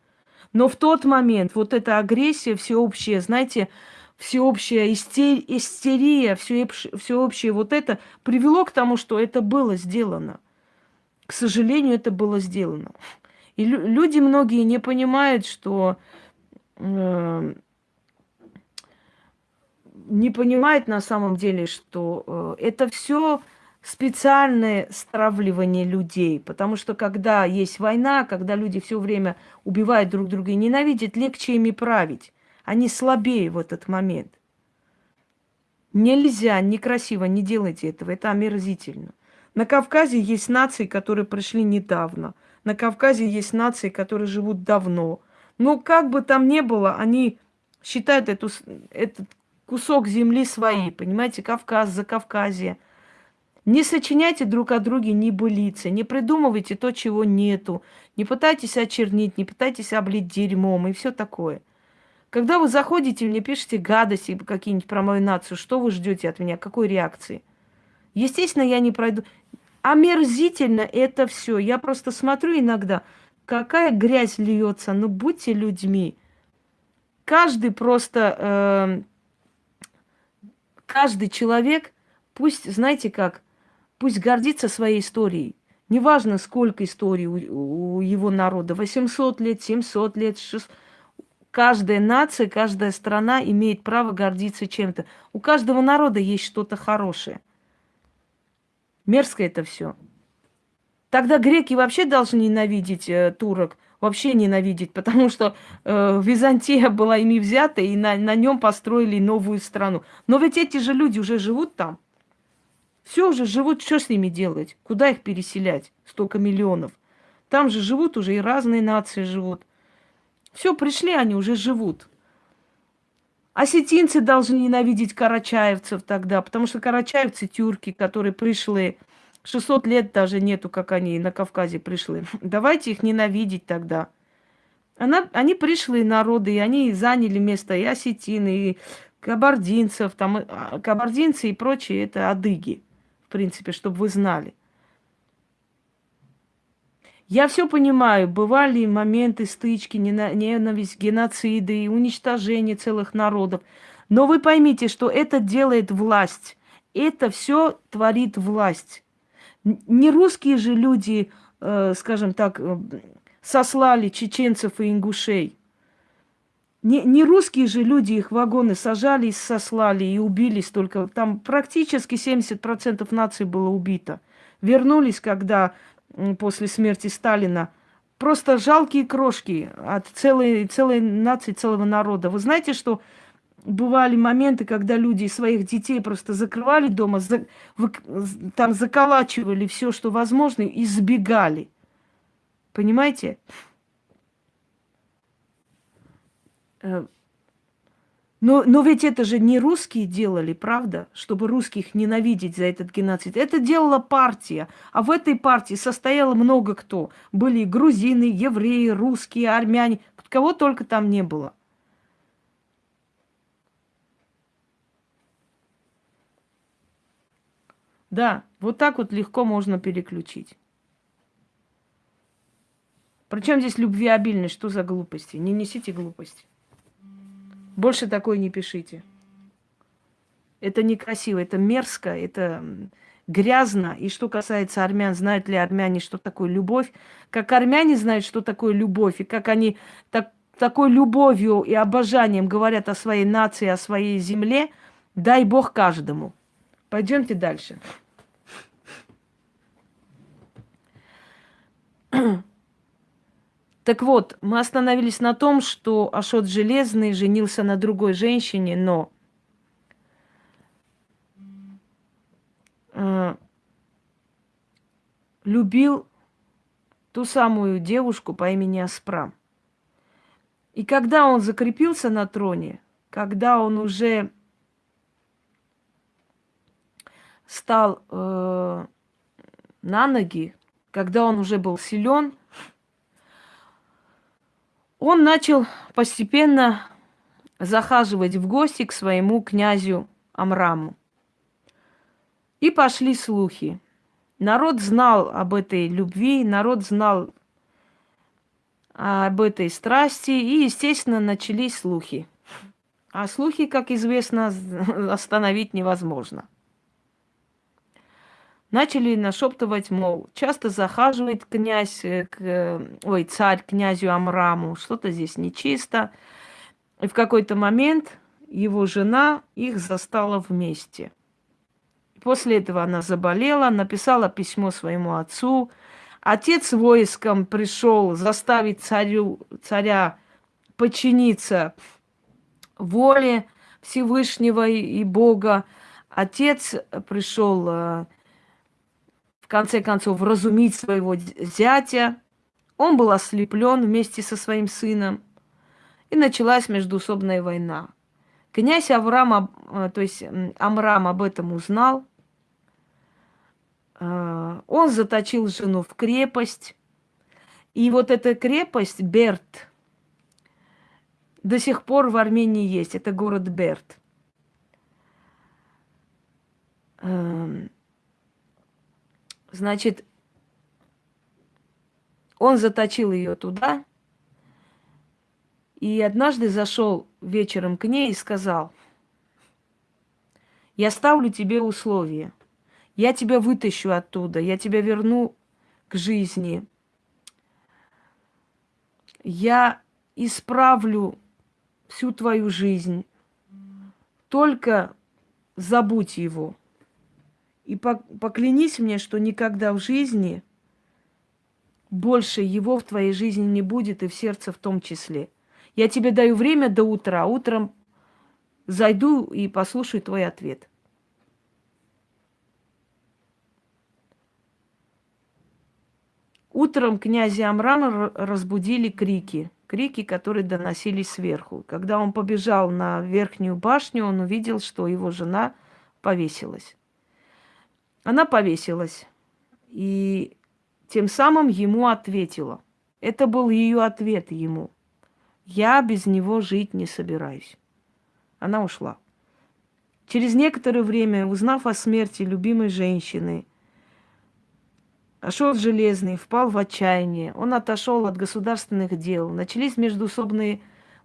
Но в тот момент вот эта агрессия всеобщая, знаете, всеобщая истер... истерия, всеобщее вот это привело к тому, что это было сделано. К сожалению, это было сделано. И люди многие не понимают, что э, не понимают на самом деле, что э, это все специальное стравливание людей. Потому что когда есть война, когда люди все время убивают друг друга и ненавидят, легче ими править. Они слабее в этот момент. Нельзя, некрасиво, не делайте этого, это омерзительно. На Кавказе есть нации, которые пришли недавно – на Кавказе есть нации, которые живут давно. Но как бы там ни было, они считают эту, этот кусок земли своей, понимаете, Кавказ, за Кавказье. Не сочиняйте друг о друге ни былицы, не придумывайте то, чего нету, не пытайтесь очернить, не пытайтесь облить дерьмом и все такое. Когда вы заходите, мне пишете гадости какие-нибудь про мою нацию, что вы ждете от меня, какой реакции? Естественно, я не пройду. Омерзительно это все. Я просто смотрю иногда, какая грязь льется. Ну, будьте людьми. Каждый просто, э, каждый человек, пусть, знаете как, пусть гордится своей историей. Неважно, сколько историй у, у его народа, 800 лет, 700 лет, 600. Каждая нация, каждая страна имеет право гордиться чем-то. У каждого народа есть что-то хорошее – Мерзко это все. Тогда греки вообще должны ненавидеть э, турок, вообще ненавидеть, потому что э, Византия была ими взята, и на, на нем построили новую страну. Но ведь эти же люди уже живут там. Все уже живут, что с ними делать? Куда их переселять? Столько миллионов. Там же живут уже и разные нации живут. Все, пришли они, уже живут. Осетинцы должны ненавидеть карачаевцев тогда, потому что карачаевцы тюрки, которые пришли 600 лет даже нету, как они на Кавказе пришли. (laughs) Давайте их ненавидеть тогда. Она, они пришли народы, и они заняли место и осетины, и кабардинцев, там, а, кабардинцы и прочие, это адыги, в принципе, чтобы вы знали. Я все понимаю, бывали моменты стычки, ненависть, геноциды и уничтожение целых народов. Но вы поймите, что это делает власть. Это все творит власть. Не русские же люди, э, скажем так, э, сослали чеченцев и ингушей. Не, не русские же люди их вагоны сажали и сослали и убили столько. Там практически 70% нации было убито. Вернулись, когда после смерти Сталина. Просто жалкие крошки от целой, целой нации, целого народа. Вы знаете, что бывали моменты, когда люди своих детей просто закрывали дома, за, вы, там заколачивали все, что возможно, и сбегали. Понимаете? Но, но ведь это же не русские делали, правда? Чтобы русских ненавидеть за этот геноцид. Это делала партия. А в этой партии состояло много кто. Были грузины, евреи, русские, армяне. Кого только там не было. Да, вот так вот легко можно переключить. Причем здесь любвеобильность? Что за глупости? Не несите глупости. Больше такое не пишите. Это некрасиво, это мерзко, это грязно. И что касается армян, знают ли армяне, что такое любовь? Как армяне знают, что такое любовь, и как они так, такой любовью и обожанием говорят о своей нации, о своей земле, дай Бог каждому. Пойдемте дальше. (clears throat) Так вот, мы остановились на том, что Ашот Железный женился на другой женщине, но э, любил ту самую девушку по имени Аспрам. И когда он закрепился на троне, когда он уже стал э, на ноги, когда он уже был силен, он начал постепенно захаживать в гости к своему князю Амраму. И пошли слухи. Народ знал об этой любви, народ знал об этой страсти, и, естественно, начались слухи. А слухи, как известно, (laughs) остановить невозможно начали нашептывать, мол, часто захаживает князь, э, к, э, ой, царь князю Амраму, что-то здесь нечисто. И в какой-то момент его жена их застала вместе. После этого она заболела, написала письмо своему отцу. Отец войском пришел заставить царю, царя подчиниться воле Всевышнего и Бога. Отец пришел э, конце концов, вразумить своего зятя. Он был ослеплен вместе со своим сыном. И началась междуусобная война. Князь Авраам, э, то есть Амрам об этом узнал. Э, он заточил жену в крепость. И вот эта крепость, Берт, до сих пор в Армении есть. Это город Берт. Значит, он заточил ее туда, и однажды зашел вечером к ней и сказал, я ставлю тебе условия. Я тебя вытащу оттуда, я тебя верну к жизни. Я исправлю всю твою жизнь. Только забудь его. И поклянись мне, что никогда в жизни больше его в твоей жизни не будет, и в сердце в том числе. Я тебе даю время до утра. Утром зайду и послушаю твой ответ. Утром князя Амрама разбудили крики, крики, которые доносились сверху. Когда он побежал на верхнюю башню, он увидел, что его жена повесилась. Она повесилась и тем самым ему ответила. Это был ее ответ ему. Я без него жить не собираюсь. Она ушла. Через некоторое время, узнав о смерти любимой женщины, Ашот Железный впал в отчаяние. Он отошел от государственных дел. Начались междуусобные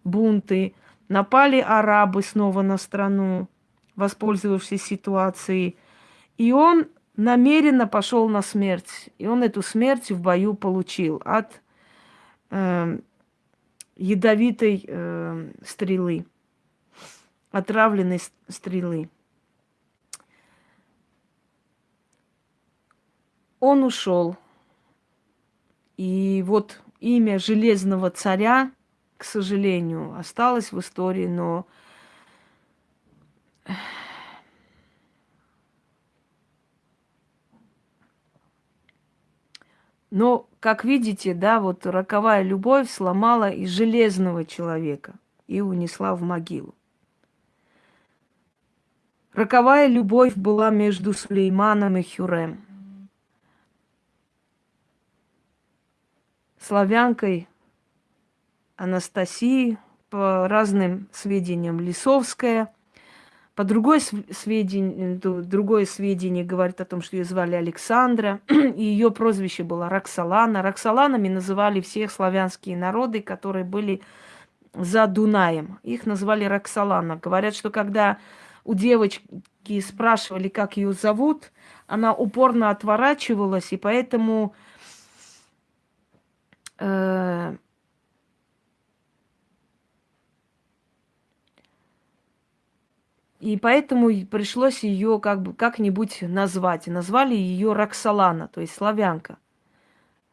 бунты. Напали арабы снова на страну, воспользовавшись ситуацией. И он намеренно пошел на смерть. И он эту смерть в бою получил от э, ядовитой э, стрелы, отравленной стрелы. Он ушел. И вот имя Железного Царя, к сожалению, осталось в истории, но Но, как видите, да, вот роковая любовь сломала и железного человека и унесла в могилу. Роковая любовь была между Сулейманом и Хюрем. славянкой Анастасии, по разным сведениям Лисовская. По другой сведению, другое сведение говорит о том, что ее звали Александра, (clears throat) и ее прозвище было Роксолана. Роксоланами называли всех славянские народы, которые были за Дунаем. Их называли Роксолана. Говорят, что когда у девочки спрашивали, как ее зовут, она упорно отворачивалась, и поэтому Э, и поэтому пришлось ее как бы как-нибудь назвать. Назвали ее Роксолана, то есть славянка.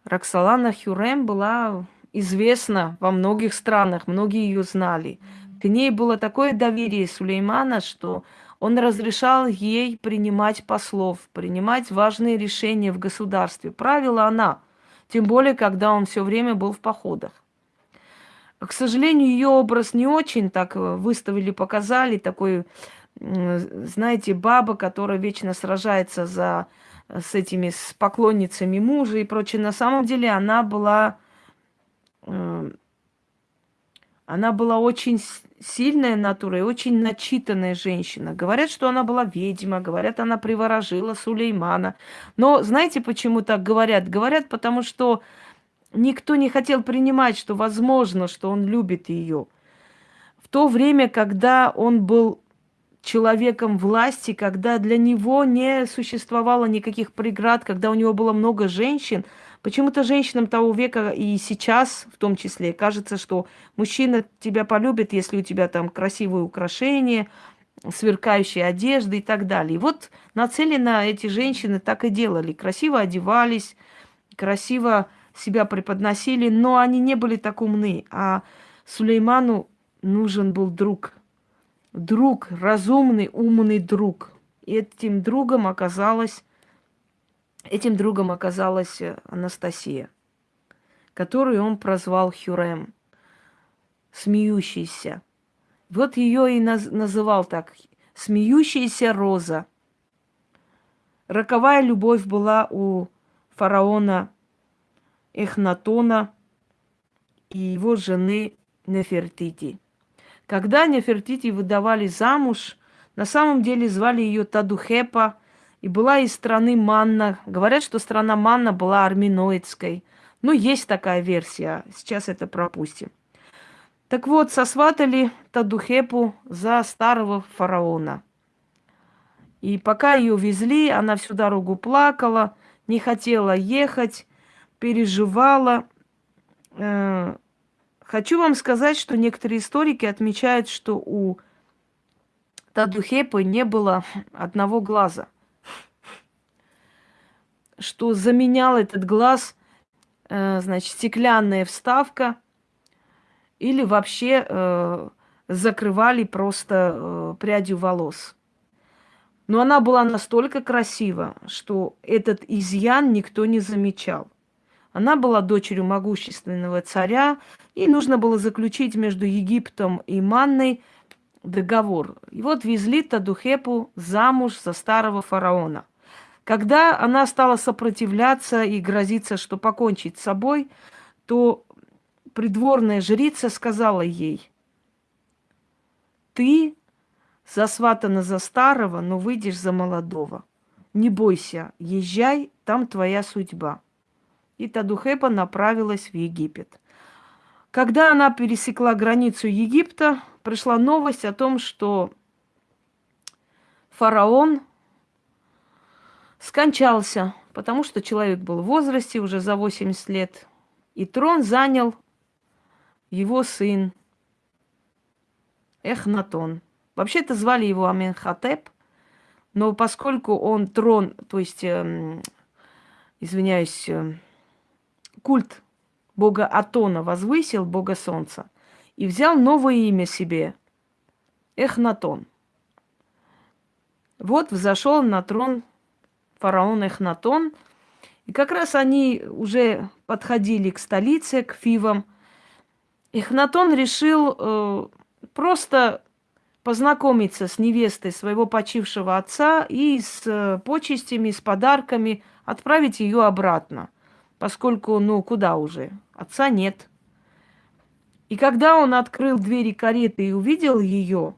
Роксолана Хюрем была известна во многих странах, многие ее знали. К ней было такое доверие Сулеймана, что он разрешал ей принимать послов, принимать важные решения в государстве. Правила она – тем более, когда он все время был в походах. К сожалению, ее образ не очень так э, выставили, показали. Такой, знаете, баба, которая вечно сражается за, э, с этими с поклонницами мужа и прочее. На самом деле она была э, она была очень сильная натура и очень начитанная женщина. Говорят, что она была ведьма, говорят, она приворожила Сулеймана. Но знаете, почему так говорят? Говорят, потому что никто не хотел принимать, что возможно, что он любит ее. В то время, когда он был человеком власти, когда для него не существовало никаких преград, когда у него было много женщин – Почему-то женщинам того века и сейчас в том числе кажется, что мужчина тебя полюбит, если у тебя там красивые украшения, сверкающие одежды и так далее. И вот нацеленно эти женщины так и делали. Красиво одевались, красиво себя преподносили, но они не были так умны. А Сулейману нужен был друг. Друг, разумный, умный друг. И этим другом оказалась Этим другом оказалась э, Анастасия, которую он прозвал Хюрем, смеющийся. Вот ее и наз называл так, смеющаяся роза. Роковая любовь была у фараона Эхнатона и его жены Нефертити. Когда Нефертити выдавали замуж, на самом деле звали ее Тадухепа и была из страны Манна. Говорят, что страна Манна была арминоидской. Ну, есть такая версия. Сейчас это пропустим. Так вот, сосватали Тадухепу за старого фараона. И пока ее везли, она всю дорогу плакала, не хотела ехать, переживала. Э, хочу вам сказать, что некоторые историки отмечают, что у Тадухепы не было одного глаза. Что заменял этот глаз, э, значит, стеклянная вставка – или вообще э, закрывали просто э, прядью волос. Но она была настолько красива, что этот изъян никто не замечал. Она была дочерью могущественного царя, и нужно было заключить между Египтом и Манной договор. И вот везли Тадухепу замуж за старого фараона. Когда она стала сопротивляться и грозиться, что покончить с собой, то придворная жрица сказала ей, ты засватана за старого, но выйдешь за молодого. Не бойся, езжай, там твоя судьба. И Тадухепа направилась в Египет. Когда она пересекла границу Египта, пришла новость о том, что фараон скончался, потому что человек был в возрасте уже за 80 лет, и трон занял его сын Эхнатон. Вообще-то звали его Аменхотеп, но поскольку он трон, то есть, э, извиняюсь, э, культ бога Атона возвысил, бога солнца, и взял новое имя себе – Эхнатон. Вот взошел на трон фараон Эхнатон, и как раз они уже подходили к столице, к Фивам – Эхнатон решил э, просто познакомиться с невестой своего почившего отца и с э, почестями, с подарками отправить ее обратно, поскольку, ну, куда уже, отца нет. И когда он открыл двери кареты и увидел ее,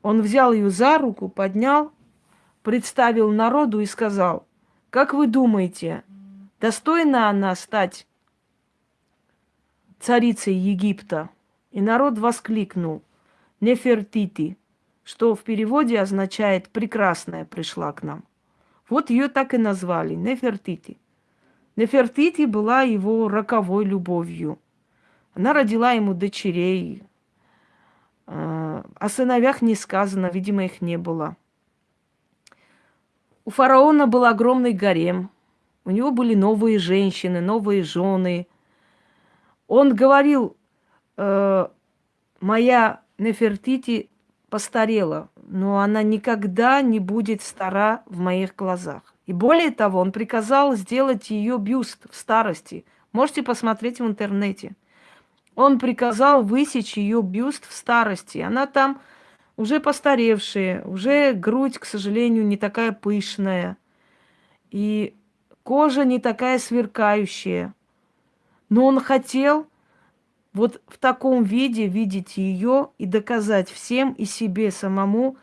он взял ее за руку, поднял, представил народу и сказал, как вы думаете, достойна она стать царицей Египта. И народ воскликнул «Нефертити», что в переводе означает «прекрасная пришла к нам». Вот ее так и назвали Нефертити. Нефертити была его роковой любовью. Она родила ему дочерей. А, о сыновьях не сказано, видимо, их не было. У фараона был огромный гарем. У него были новые женщины, новые жены – он говорил, э, моя Нефертити постарела, но она никогда не будет стара в моих глазах. И более того, он приказал сделать ее бюст в старости. Можете посмотреть в интернете. Он приказал высечь ее бюст в старости. Она там уже постаревшая, уже грудь, к сожалению, не такая пышная. И кожа не такая сверкающая. Но он хотел вот в таком виде видеть ее и доказать всем и себе самому,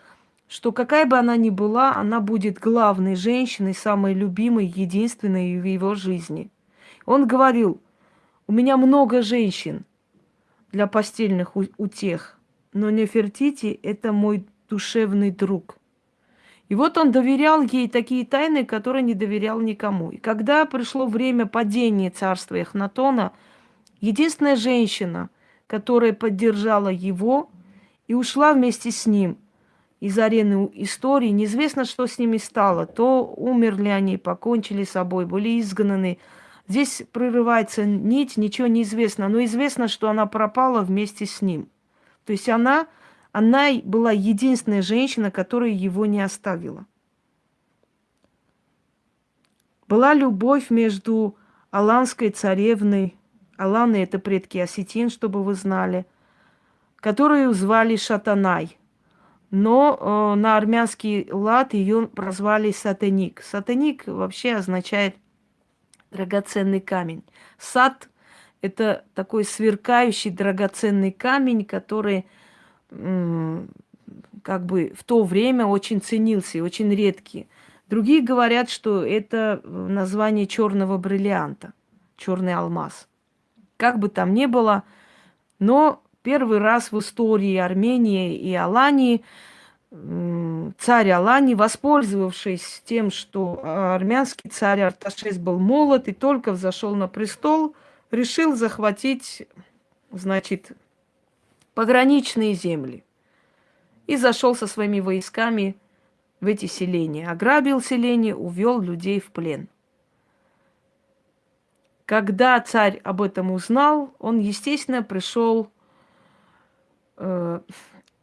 что какая бы она ни была, она будет главной женщиной, самой любимой, единственной в его жизни. Он говорил, у меня много женщин для постельных утех, но Нефертити – это мой душевный друг. И вот он доверял ей такие тайны, которые не доверял никому. И когда пришло время падения царства Эхнатона, единственная женщина, которая поддержала его и ушла вместе с ним из арены истории, неизвестно, что с ними стало. То умерли они, покончили с собой, были изгнаны. Здесь прерывается нить, ничего не известно, но известно, что она пропала вместе с ним. То есть она она была единственная женщина, которая его не оставила. Была любовь между аланской царевной, Аланы – это предки осетин, чтобы вы знали, которую звали Шатанай. Но э, на армянский лад ее прозвали Сатаник. Сатаник вообще означает драгоценный камень. Сат – Это такой сверкающий драгоценный камень, который как бы в то время очень ценился и очень редкий. Другие говорят, что это название черного бриллианта, черный алмаз. Как бы там ни было, но первый раз в истории Армении и Алании царь Алани, воспользовавшись тем, что армянский царь Арташес был молод и только взошел на престол, решил захватить, значит, пограничные земли. И зашел со своими войсками в эти селения. Ограбил селение, увел людей в плен. Когда царь об этом узнал, он, естественно, пришел э,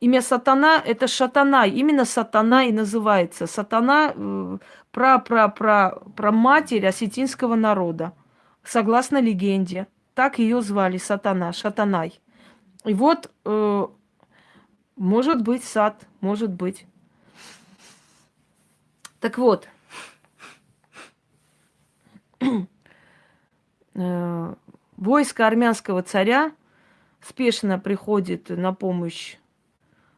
Имя сатана – это шатана. Именно сатана и называется. Сатана э, про, про, про, матерь осетинского народа. Согласно легенде. Так ее звали сатана, шатанай. И вот, э, может быть, сад, может быть. Так вот, (clears throat) э, войско армянского царя спешно приходит на помощь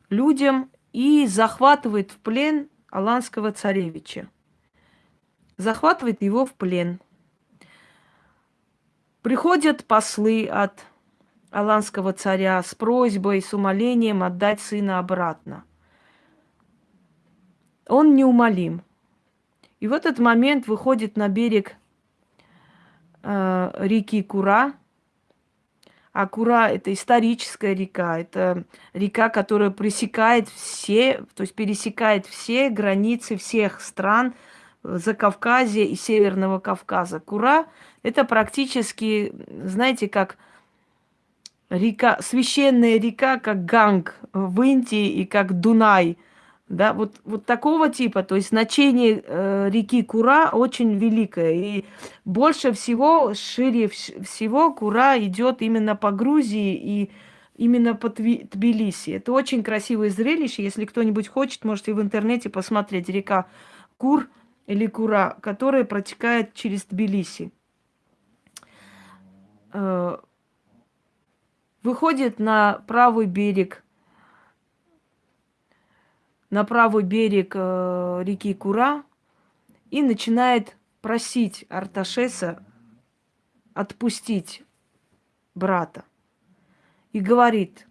людям и захватывает в плен аланского царевича. Захватывает его в плен. Приходят послы от аланского царя с просьбой, с умолением отдать сына обратно. Он неумолим. И в этот момент выходит на берег э, реки Кура – Акура – это историческая река, это река, которая пресекает все, то есть пересекает все границы всех стран Закавказья и Северного Кавказа. Кура – это практически, знаете, как река, священная река, как Ганг в Индии и как Дунай – да, вот, вот такого типа, то есть значение э, реки Кура очень великое. И больше всего, шире всего Кура идет именно по Грузии и именно по Тбилиси. Это очень красивое зрелище. Если кто-нибудь хочет, можете в интернете посмотреть река Кур или Кура, которая протекает через Тбилиси. Э, выходит на правый берег на правый берег э, реки Кура и начинает просить Арташеса отпустить брата. И говорит,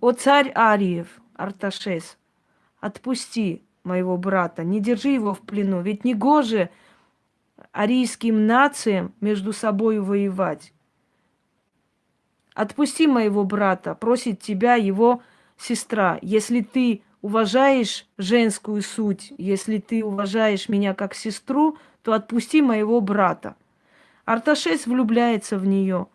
о царь Ариев, Арташес, отпусти моего брата, не держи его в плену, ведь не гоже арийским нациям между собой воевать. Отпусти моего брата, просит тебя его сестра. Если ты уважаешь женскую суть, если ты уважаешь меня как сестру, то отпусти моего брата. Арташес влюбляется в нее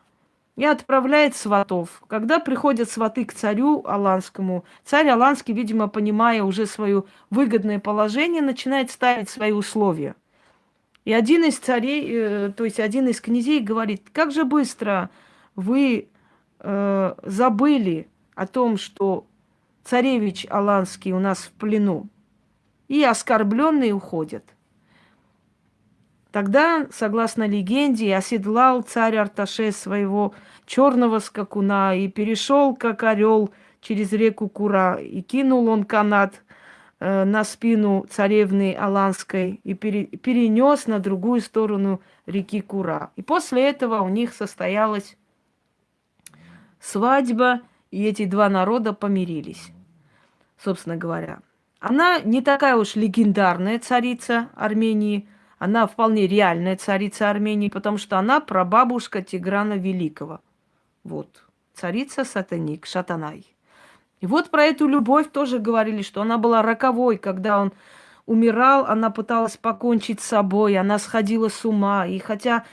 и отправляет сватов. Когда приходят сваты к царю Аланскому, царь Аланский, видимо, понимая уже свое выгодное положение, начинает ставить свои условия. И один из царей, э, то есть один из князей говорит, как же быстро вы э, забыли о том, что царевич Аланский у нас в плену, и оскорбленные уходят. Тогда, согласно легенде, оседлал царь Арташес своего черного скакуна и перешел, как орел, через реку Кура, и кинул он канат э, на спину царевны Аланской и пере, перенес на другую сторону реки Кура. И после этого у них состоялась свадьба, и эти два народа помирились собственно говоря. Она не такая уж легендарная царица Армении, она вполне реальная царица Армении, потому что она прабабушка Тиграна Великого. Вот, царица Сатаник, Шатанай. И вот про эту любовь тоже говорили, что она была роковой, когда он умирал, она пыталась покончить с собой, она сходила с ума. И хотя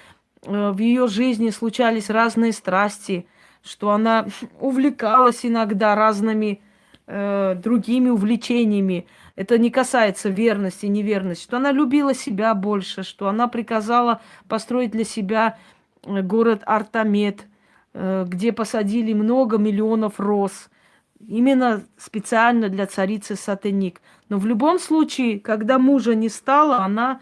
э, в ее жизни случались разные страсти, что она (laughs) увлекалась иногда разными э, другими увлечениями. Это не касается верности, неверности. Что она любила себя больше, что она приказала построить для себя э, город Артамет, э, где посадили много миллионов роз. Именно специально для царицы Сатеник. Но в любом случае, когда мужа не стало, она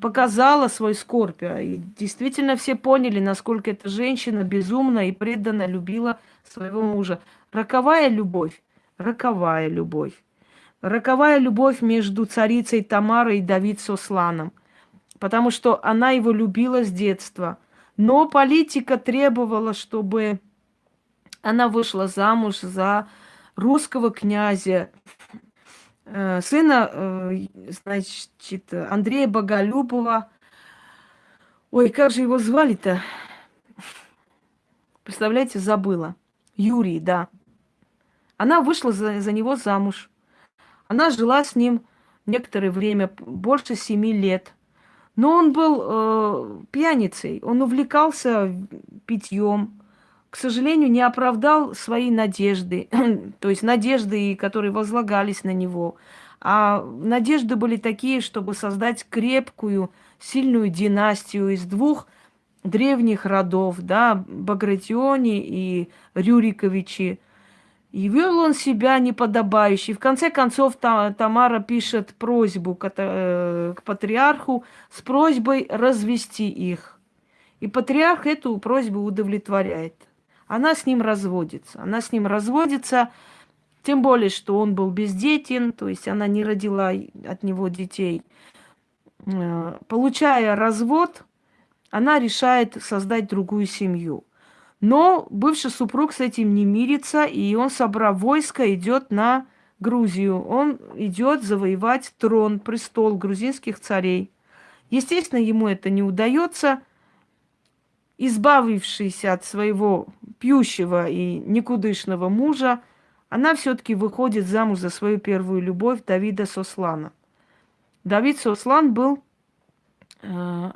показала свой скорбь. А и действительно все поняли, насколько эта женщина безумно и преданно любила своего мужа. Роковая любовь, роковая любовь. Роковая любовь между царицей Тамарой и Давид Сосланом. Потому что она его любила с детства. Но политика требовала, чтобы она вышла замуж за русского князя, э, сына, э, значит, Андрея Боголюбова. Ой, как же его звали-то? Представляете, забыла. Юрий, да. Она вышла за, за него замуж. Она жила с ним некоторое время, больше семи лет. Но он был э, пьяницей, он увлекался питьем, к сожалению, не оправдал свои надежды, (clears throat) то есть надежды, которые возлагались на него. А надежды были такие, чтобы создать крепкую, сильную династию из двух древних родов, да, Багратиони и Рюриковичи. И вел он себя неподобающе. В конце концов, Тамара пишет просьбу к, э, к патриарху с просьбой развести их. И патриарх эту просьбу удовлетворяет. Она с ним разводится. Она с ним разводится, тем более, что он был бездетен, то есть она не родила от него детей. Э, получая развод, она решает создать другую семью. Но бывший супруг с этим не мирится, и он, собрав войско, идет на Грузию. Он идет завоевать трон, престол грузинских царей. Естественно, ему это не удается. Избавившись от своего пьющего и никудышного мужа, она все-таки выходит замуж за свою первую любовь Давида Сослана. Давид Сослан был э,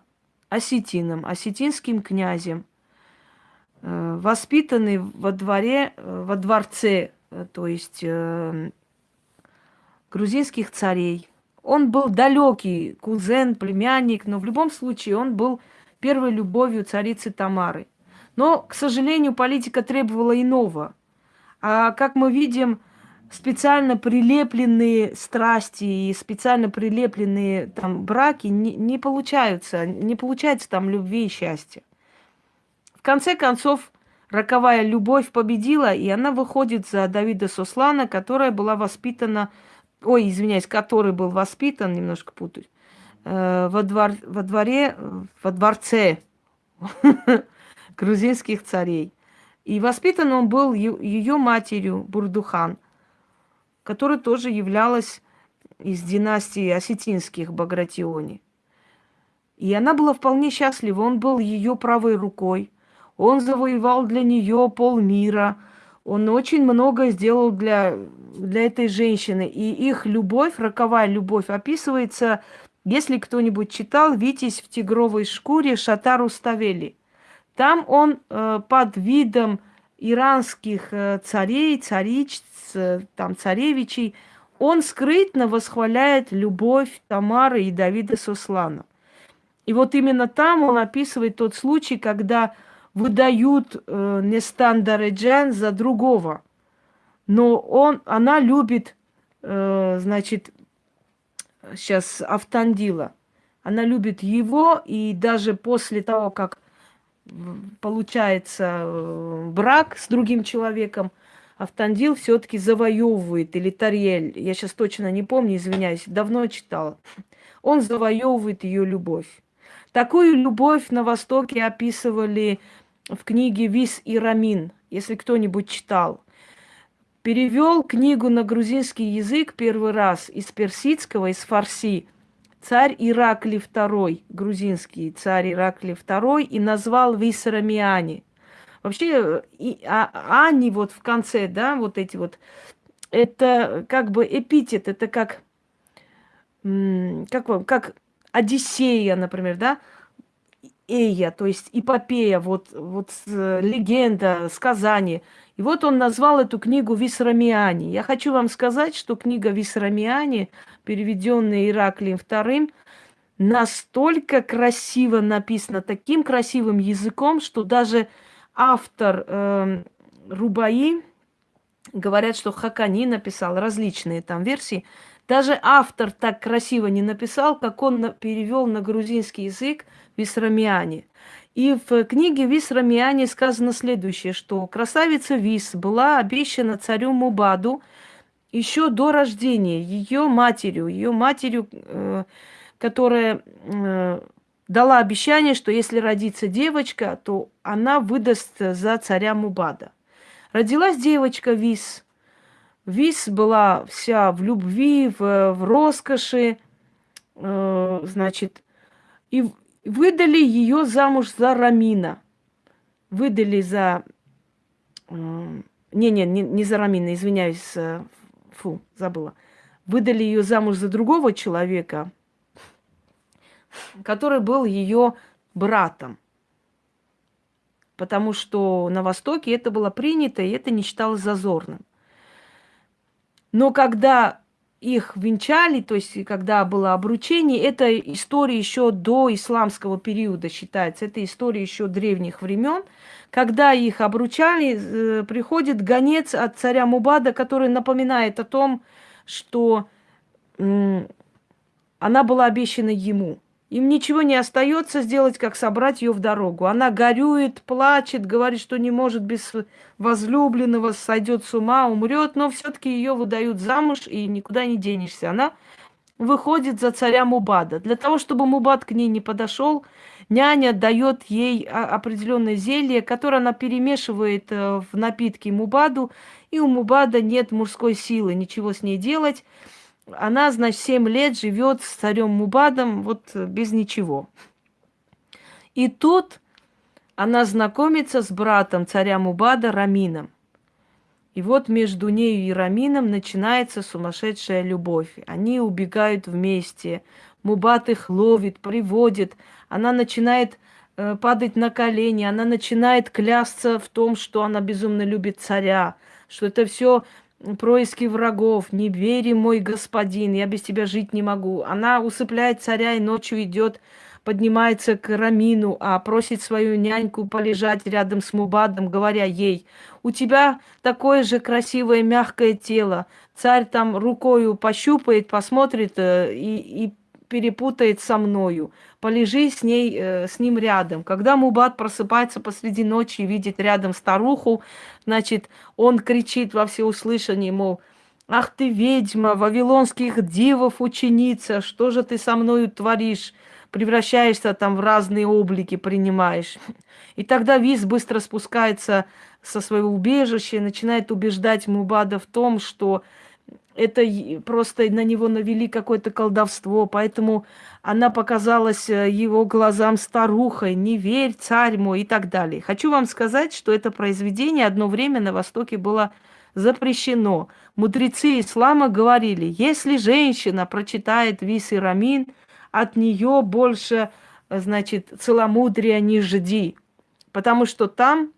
осетином, осетинским князем – Э, воспитанный во дворе, э, во дворце, э, то есть грузинских царей. Он был далекий кузен, племянник, но в любом случае он был первой любовью царицы Тамары. Но, к сожалению, политика требовала иного. А как мы видим, специально прилепленные страсти и специально прилепленные там браки не, не получаются, не получается там любви и счастья. В конце концов, роковая любовь победила, и она выходит за Давида Сослана, которая была воспитана, ой, извиняюсь, который был воспитан, немножко путаюсь, э, во, двор, во дворе, во дворце (laughs) грузинских царей. И воспитан он был ее матерью Бурдухан, которая тоже являлась из династии осетинских Багратиони. И она была вполне счастлива, он был ее правой рукой. Он завоевал для нее полмира. Он очень много сделал для, для этой женщины. И их любовь, роковая любовь, описывается, если кто-нибудь читал «Витязь в тигровой шкуре» Шатару Ставели. Там он э, под видом иранских э, царей, царич, э, там, царевичей, он скрытно восхваляет любовь Тамары и Давида Суслана. И вот именно там он описывает тот случай, когда выдают э, Нестан Дареджан за другого. Но он, она любит, э, значит, сейчас Автандила. Она любит его, и даже после того, как получается э, брак с другим человеком, Автандил все-таки завоевывает, или Тариэль, я сейчас точно не помню, извиняюсь, давно читала. Он завоевывает ее любовь. Такую любовь на Востоке описывали в книге «Вис и Рамин», если кто-нибудь читал. Перевел книгу на грузинский язык первый раз из персидского, из фарси, царь Иракли II, грузинский царь Иракли II, и назвал Висрамиани. Вообще, и, а, Ани вот в конце, да, вот эти вот, это как бы эпитет, это как, как, вам, как Одиссея, например, да, эя, то есть эпопея, вот, вот легенда, сказание. И вот он назвал эту книгу Висрамиани. Я хочу вам сказать, что книга Висрамиани, переведенная Ираклием II, настолько красиво написана, таким красивым языком, что даже автор э, Рубаи, говорят, что Хакани написал различные там версии, Даже автор так красиво не написал, как он перевел на грузинский язык Висрамиане. И в книге Висрамиане сказано следующее, что красавица Вис была обещана царю Мубаду еще до рождения ее матерью, ее матерью, э, которая э, дала обещание, что если родится девочка, то она выдаст за царя Мубада. Родилась девочка Вис. Вис была вся в любви, в, в роскоши, э, значит, и выдали ее замуж за Рамина. Выдали за... Не-не, не, не за Рамина, извиняюсь, э, фу, забыла. Выдали ее замуж за другого человека, который был ее братом. Потому что на Востоке это было принято, и это не считалось зазорным. Но когда их венчали, то есть когда было обручение, это история еще до исламского периода считается, это история еще древних времен. Когда их обручали, э, приходит гонец от царя Мубада, который напоминает о том, что она была обещана ему. Им ничего не остается сделать, как собрать ее в дорогу. Она горюет, плачет, говорит, что не может без возлюбленного, сойдет с ума, умрет, но все-таки ее выдают замуж и никуда не денешься. Она выходит за царя Мубада. Для того, чтобы Мубад к ней не подошел, няня дает ей определенное зелье, которое она перемешивает э, в напитке Мубаду, и у Мубада нет мужской силы ничего с ней делать она, значит, 7 лет живет с царем Мубадом вот э, без ничего. И тут она знакомится с братом царя Мубада Рамином. И вот между нею и Рамином начинается сумасшедшая любовь. Они убегают вместе. Мубад их ловит, приводит. Она начинает э, падать на колени. Она начинает клясться в том, что она безумно любит царя. Что это все происки врагов, не вери, мой господин, я без тебя жить не могу. Она усыпляет царя и ночью идет, поднимается к Рамину, а просит свою няньку полежать рядом с Мубадом, говоря ей, у тебя такое же красивое мягкое тело. Царь там рукою пощупает, посмотрит э, и, и перепутает со мною. Полежи с ней, э, с ним рядом. Когда Мубат просыпается посреди ночи и видит рядом старуху, значит, он кричит во всеуслышание, мол, «Ах ты, ведьма, вавилонских дивов ученица, что же ты со мною творишь?» Превращаешься там в разные облики, принимаешь. И тогда Виз быстро спускается со своего убежища и начинает убеждать Мубада в том, что это просто на него навели какое-то колдовство, поэтому она показалась э, его глазам старухой, не верь, царь мой и так далее. Хочу вам сказать, что это произведение одно время на Востоке было запрещено. Мудрецы ислама говорили, если женщина прочитает Вис и Рамин, от нее больше, э, значит, целомудрия не жди, потому что там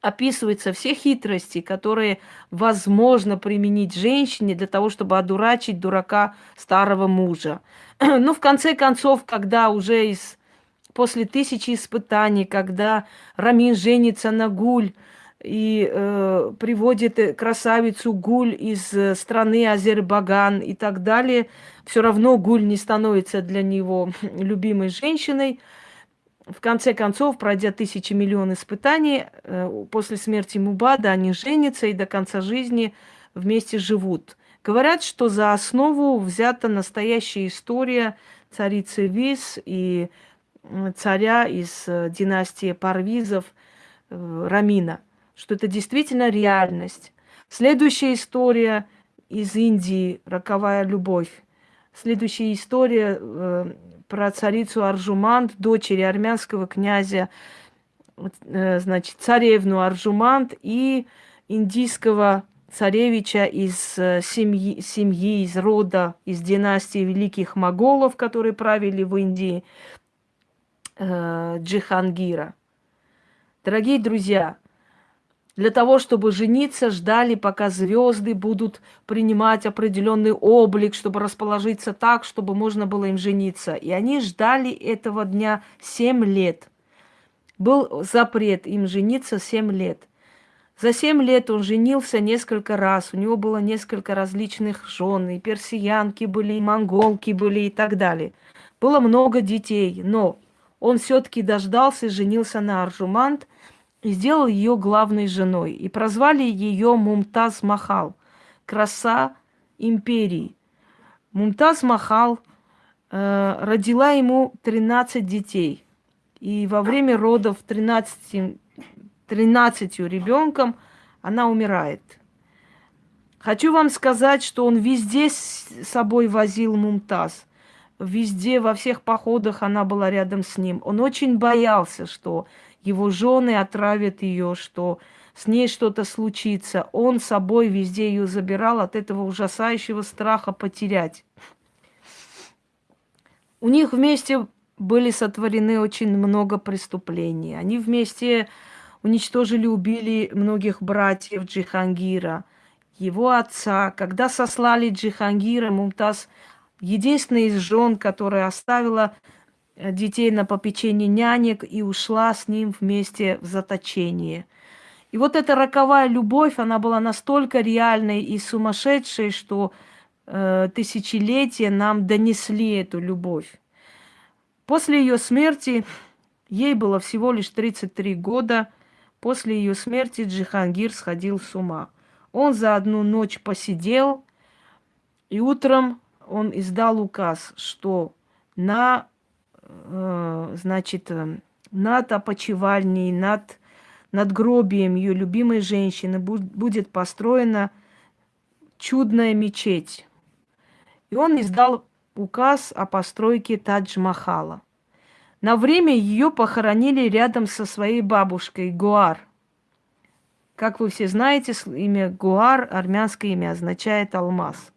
описываются все хитрости, которые возможно применить женщине для того, чтобы одурачить дурака старого мужа. (clears throat) Ну, в конце концов, когда уже из, после тысячи испытаний, когда Рамин женится на Гуль и э, приводит красавицу Гуль из э, страны Азербайджан и так далее, все равно Гуль не становится для него (clears throat) любимой женщиной – в конце концов, пройдя тысячи миллион испытаний, э, после смерти Мубада они женятся и до конца жизни вместе живут. Говорят, что за основу взята настоящая история царицы Виз и царя из э, династии Парвизов э, Рамина, что это действительно реальность. Следующая история из Индии «Роковая любовь». Следующая история про царицу Аржумант, дочери армянского князя, э, значит, царевну Аржумант и индийского царевича из э, семьи, семьи, из рода, из династии великих моголов, которые правили в Индии, э, Джихангира. Дорогие друзья, для того, чтобы жениться, ждали, пока звезды будут принимать определенный облик, чтобы расположиться так, чтобы можно было им жениться. И они ждали этого дня 7 лет. Был запрет им жениться 7 лет. За семь лет он женился несколько раз, у него было несколько различных жен, и персиянки были, и монголки были, и так далее. Было много детей, но он все-таки дождался и женился на Аржумант и сделал ее главной женой. И прозвали ее Мумтаз Махал, краса империи. Мумтаз Махал э, родила ему 13 детей. И во время родов 13 13 ребенком, она умирает. Хочу вам сказать, что он везде с собой возил Мумтаз. Везде, во всех походах она была рядом с ним. Он очень боялся, что его жены отравят ее, что с ней что-то случится. Он собой везде ее забирал от этого ужасающего страха потерять. У них вместе были сотворены очень много преступлений. Они вместе уничтожили, убили многих братьев Джихангира, его отца. Когда сослали Джихангира, Мумтаз, единственная из жен, которая оставила детей на попечение нянек и ушла с ним вместе в заточение. И вот эта роковая любовь, она была настолько реальной и сумасшедшей, что э, тысячелетия нам донесли эту любовь. После ее смерти, ей было всего лишь 33 года – После ее смерти Джихангир сходил с ума. Он за одну ночь посидел, и утром он издал указ, что на, э, значит, э, над опочивальней, над, над гробием ее любимой женщины будет построена чудная мечеть. И он издал указ о постройке Тадж-Махала – на время ее похоронили рядом со своей бабушкой Гуар. Как вы все знаете, имя Гуар, армянское имя, означает алмаз.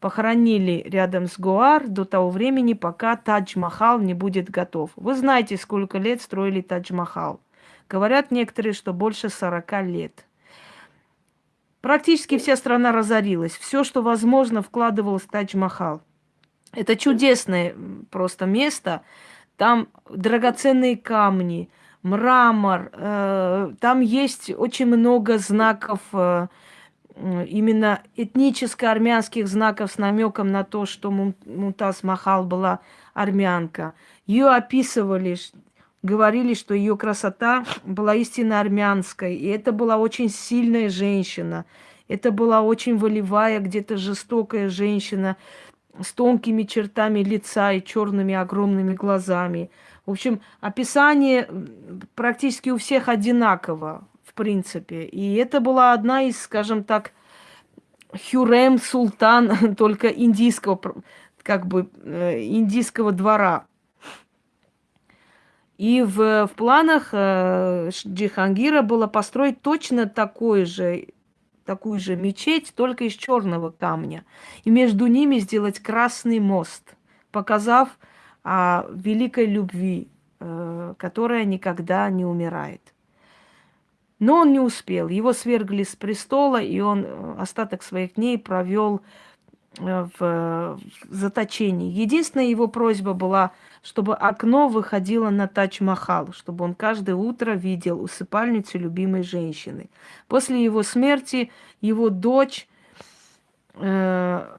Похоронили рядом с Гуар до того времени, пока Тадж-Махал не будет готов. Вы знаете, сколько лет строили Тадж-Махал. Говорят некоторые, что больше 40 лет. Практически вся страна разорилась. Все, что возможно, вкладывалось в Тадж-Махал. Это чудесное просто место – там драгоценные камни, мрамор, э, там есть очень много знаков, э, именно этническо-армянских знаков с намеком на то, что Мумтаз Махал была армянка. Ее описывали, говорили, что ее красота была истинно армянской, и это была очень сильная женщина, это была очень волевая, где-то жестокая женщина, с тонкими чертами лица и черными огромными глазами. В общем, описание практически у всех одинаково, принципе. И это была одна из, скажем так, Хюрем Султан, (laughs) только индийского, как бы, э, индийского двора. И в, в планах э, Джихангира было построить точно такой же такую же мечеть, только из черного камня. И между ними сделать красный мост, показав о великой любви, э, которая никогда не умирает. Но он не успел. Его свергли с престола, и он э, остаток своих дней провел э, в заточении. Единственная его просьба была – чтобы окно выходило на Тач-Махал, чтобы он каждое утро видел усыпальницу любимой женщины. После его смерти его дочь, э,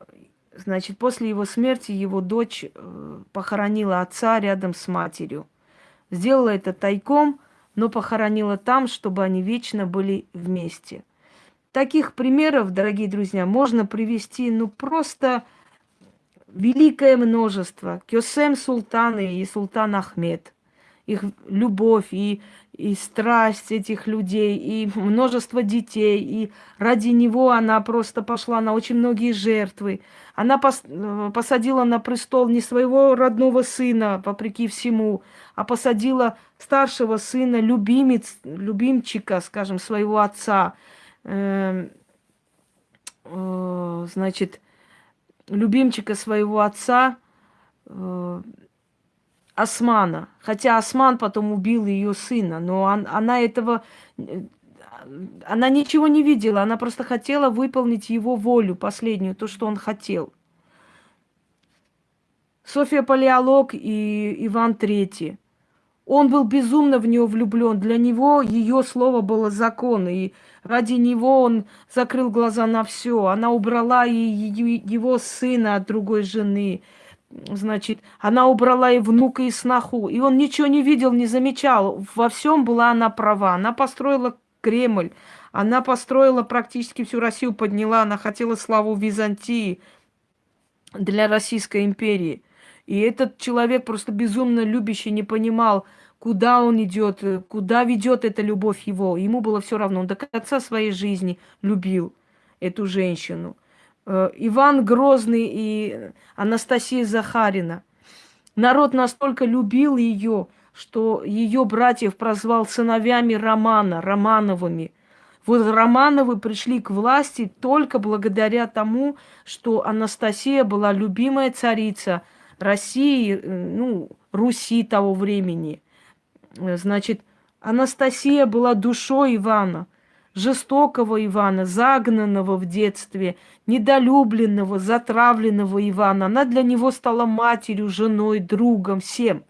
значит, после его смерти его дочь э, похоронила отца рядом с матерью. Сделала это тайком, но похоронила там, чтобы они вечно были вместе. Таких примеров, дорогие друзья, можно привести, ну, просто великое множество. Кёсем Султаны и Султан Ахмед. Их любовь и, и страсть этих людей, и множество детей. И ради него она просто пошла на очень многие жертвы. Она пос, э, посадила на престол не своего родного сына, вопреки всему, а посадила старшего сына, любимец, любимчика, скажем, своего отца. Э, э, значит, любимчика своего отца э, Османа. Хотя Осман потом убил ее сына, но он, она этого... Э, она ничего не видела, она просто хотела выполнить его волю последнюю, то, что он хотел. София Палеолог и Иван Третий. Он был безумно в нее влюблен. Для него ее слово было закон. И ради него он закрыл глаза на все. Она убрала и его сына от другой жены. Значит, она убрала и внука, и сноху. И он ничего не видел, не замечал. Во всем была она права. Она построила Кремль. Она построила практически всю Россию, подняла. Она хотела славу Византии для Российской империи. И этот человек просто безумно любящий не понимал, куда он идет, куда ведет эта любовь его. Ему было все равно. Он до конца своей жизни любил эту женщину. Э, Иван Грозный и Анастасия Захарина. Народ настолько любил ее, что ее братьев прозвал сыновьями Романа, Романовыми. Вот Романовы пришли к власти только благодаря тому, что Анастасия была любимая царица – России, э, ну, Руси того времени. Э, значит, Анастасия была душой Ивана, жестокого Ивана, загнанного в детстве, недолюбленного, затравленного Ивана. Она для него стала матерью, женой, другом, всем.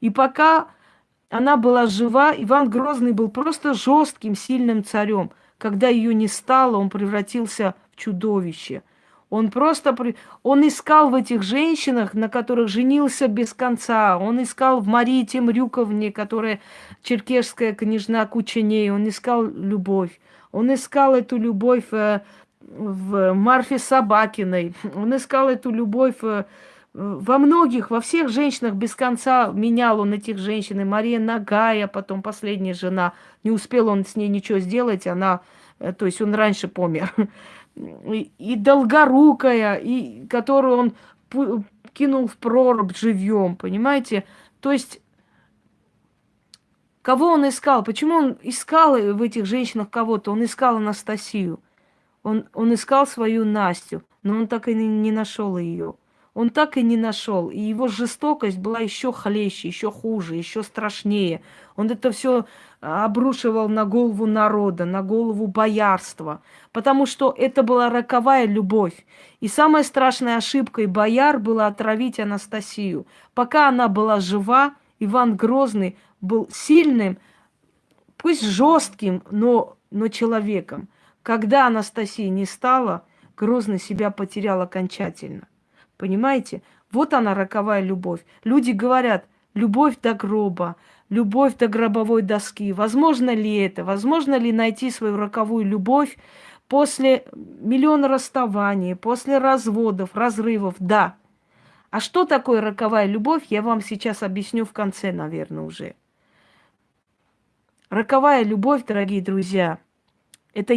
И пока она была жива, Иван Грозный был просто жестким, сильным царем. Когда ее не стало, он превратился в чудовище – он просто... Он искал в этих женщинах, на которых женился без конца. Он искал в Марии Темрюковне, которая черкешская княжна Кученей. Он искал любовь. Он искал эту любовь э, в Марфе Собакиной. Он искал эту любовь э, во многих, во всех женщинах без конца менял он этих женщин. И Мария Нагая, потом последняя жена. Не успел он с ней ничего сделать, она... Э, то есть он раньше помер и долгорукая, и которую он кинул в прорубь живьем, понимаете? То есть, кого он искал? Почему он искал в этих женщинах кого-то? Он искал Анастасию. Он, он искал свою Настю, но он так и не, нашел ее. Он так и не нашел. И его жестокость была еще хлеще, еще хуже, еще страшнее. Он это все обрушивал на голову народа, на голову боярства, потому что это была роковая любовь. И самая страшная ошибкой бояр была отравить Анастасию. Пока она была жива, Иван Грозный был сильным, пусть жестким, но, но человеком. Когда Анастасия не стала, Грозный себя потерял окончательно. Понимаете? Вот она, роковая любовь. Люди говорят, любовь до гроба, любовь до гробовой доски. Возможно ли это? Возможно ли найти свою роковую любовь после миллиона расставаний, после разводов, разрывов? Да. А что такое роковая любовь, я вам сейчас объясню в конце, наверное, уже. Роковая любовь, дорогие друзья, это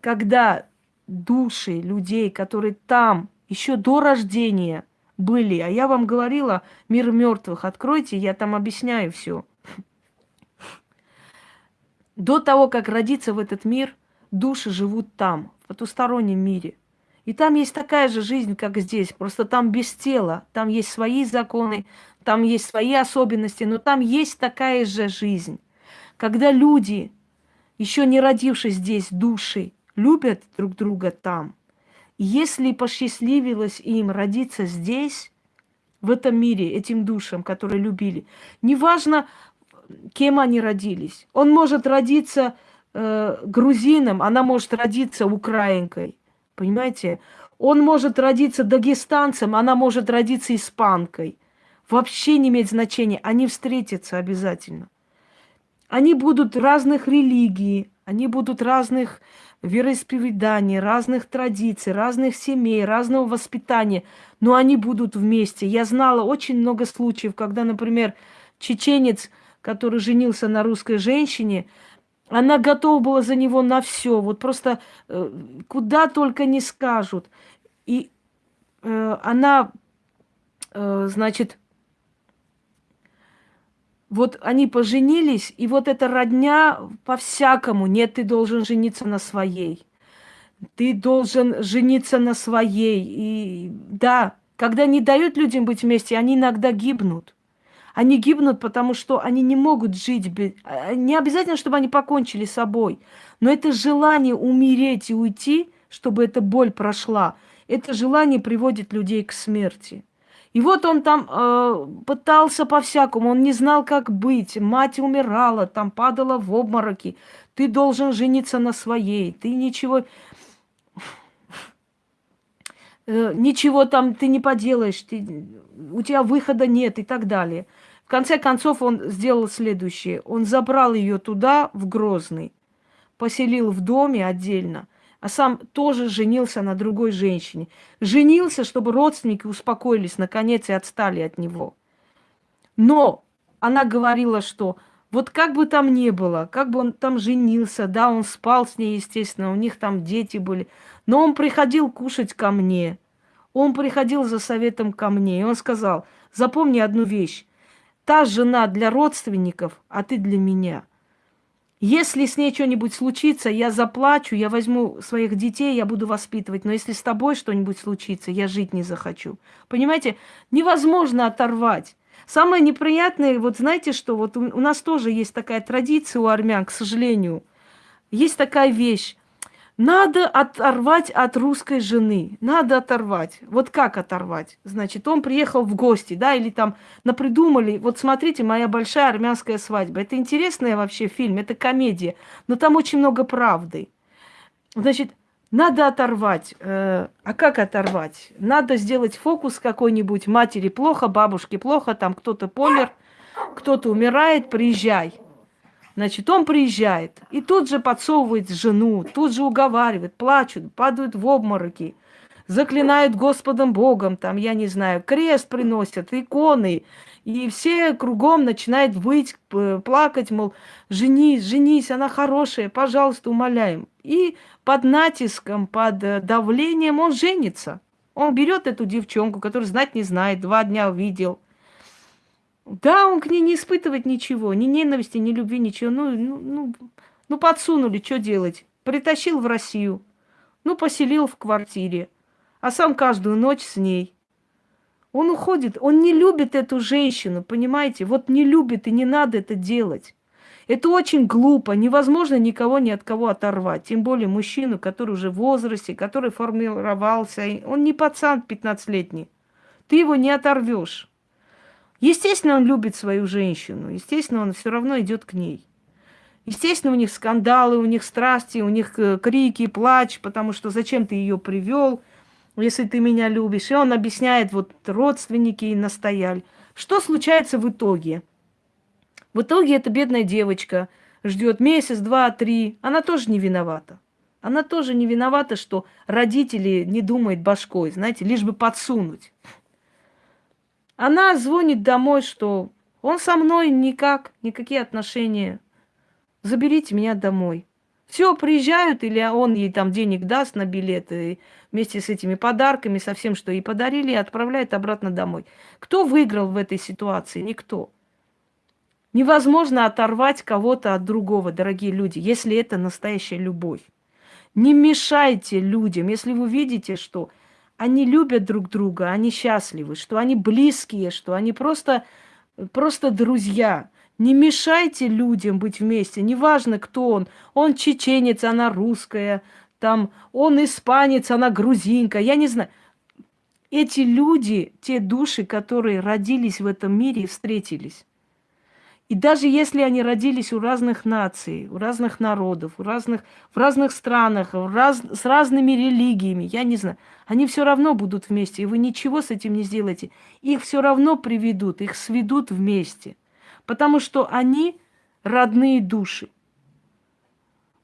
когда души людей, которые там еще до рождения – были. А я вам говорила, мир мертвых, откройте, я там объясняю все. До того, как родиться в этот мир, души живут там, в потустороннем мире. И там есть такая же жизнь, как здесь, просто там без тела, там есть свои законы, там есть свои особенности, но там есть такая же жизнь. Когда люди, еще не родившись здесь, души, любят друг друга там – если посчастливилось им родиться здесь, в этом мире, этим душам, которые любили, неважно, кем они родились. Он может родиться э, грузином, она может родиться украинкой. Понимаете? Он может родиться дагестанцем, она может родиться испанкой. Вообще не имеет значения. Они встретятся обязательно. Они будут разных религий, они будут разных вероисповеданий, разных традиций, разных семей, разного воспитания, но они будут вместе. Я знала очень много случаев, когда, например, чеченец, который женился на русской женщине, она готова была за него на все, вот просто э, куда только не скажут. И э, она, э, значит, вот они поженились, и вот эта родня по-всякому. Нет, ты должен жениться на своей. Ты должен жениться на своей. И да, когда не дают людям быть вместе, они иногда гибнут. Они гибнут, потому что они не могут жить без... А, не обязательно, чтобы они покончили с собой. Но это желание умереть и уйти, чтобы эта боль прошла, это желание приводит людей к смерти. И вот он там э, пытался по-всякому, он не знал, как быть. Мать умирала, там падала в обмороки. Ты должен жениться на своей, ты ничего... Э, ничего там ты не поделаешь, ты, у тебя выхода нет и так далее. В конце концов он сделал следующее. Он забрал ее туда, в Грозный, поселил в доме отдельно – а сам тоже женился на другой женщине. Женился, чтобы родственники успокоились, наконец, и отстали от него. Но она говорила, что вот как бы там ни было, как бы он там женился, да, он спал с ней, естественно, у них там дети были, но он приходил кушать ко мне, он приходил за советом ко мне, и он сказал, запомни одну вещь, та жена для родственников, а ты для меня – если с ней что-нибудь случится, я заплачу, я возьму своих детей, я буду воспитывать. Но если с тобой что-нибудь случится, я жить не захочу. Понимаете, невозможно оторвать. Самое неприятное, вот знаете что, вот у нас тоже есть такая традиция у армян, к сожалению. Есть такая вещь. Надо оторвать от русской жены. Надо оторвать. Вот как оторвать? Значит, он приехал в гости, да, или там напридумали. Вот смотрите, моя большая армянская свадьба. Это интересный вообще фильм, это комедия. Но там очень много правды. Значит, надо оторвать. Э, а как оторвать? Надо сделать фокус какой-нибудь. Матери плохо, бабушке плохо, там кто-то помер, кто-то умирает, приезжай. Значит, он приезжает и тут же подсовывает жену, тут же уговаривает, плачут, падают в обмороки, заклинают Господом Богом, там, я не знаю, крест приносят, иконы, и все кругом начинают выть, плакать, мол, женись, женись, она хорошая, пожалуйста, умоляем. И под натиском, под э, давлением он женится. Он берет эту девчонку, которую знать не знает, два дня увидел – да, он к ней не испытывает ничего, ни ненависти, ни любви, ничего. Ну, ну, ну, ну подсунули, что делать? Притащил в Россию, ну, поселил в квартире, а сам каждую ночь с ней. Он уходит, он не любит эту женщину, понимаете? Вот не любит и не надо это делать. Это очень глупо, невозможно никого ни от кого оторвать. Тем более мужчину, который уже в возрасте, который формировался. Он не пацан 15-летний. Ты его не оторвешь. Естественно, он любит свою женщину, естественно, он все равно идет к ней. Естественно, у них скандалы, у них страсти, у них э, крики, плач, потому что зачем ты ее привел, если ты меня любишь. И он объясняет, вот родственники и настояли. Что случается в итоге? В итоге эта бедная девочка ждет месяц, два, три. Она тоже не виновата. Она тоже не виновата, что родители не думают башкой, знаете, лишь бы подсунуть. Она звонит домой, что он со мной никак, никакие отношения. Заберите меня домой. Все, приезжают, или он ей там денег даст на билеты вместе с этими подарками, со всем, что ей подарили, и отправляет обратно домой. Кто выиграл в этой ситуации? Никто. Невозможно оторвать кого-то от другого, дорогие люди, если это настоящая любовь. Не мешайте людям, если вы видите, что они любят друг друга, они счастливы, что они близкие, что они просто, просто друзья. Не мешайте людям быть вместе, неважно, кто он. Он чеченец, она русская, там, он испанец, она грузинка, я не знаю. Эти люди, те души, которые родились в этом мире и встретились. И даже если они родились у разных наций, у разных народов, у разных, в разных странах, в раз, с разными религиями, я не знаю, они все равно будут вместе, и вы ничего с этим не сделаете. Их все равно приведут, их сведут вместе, потому что они родные души.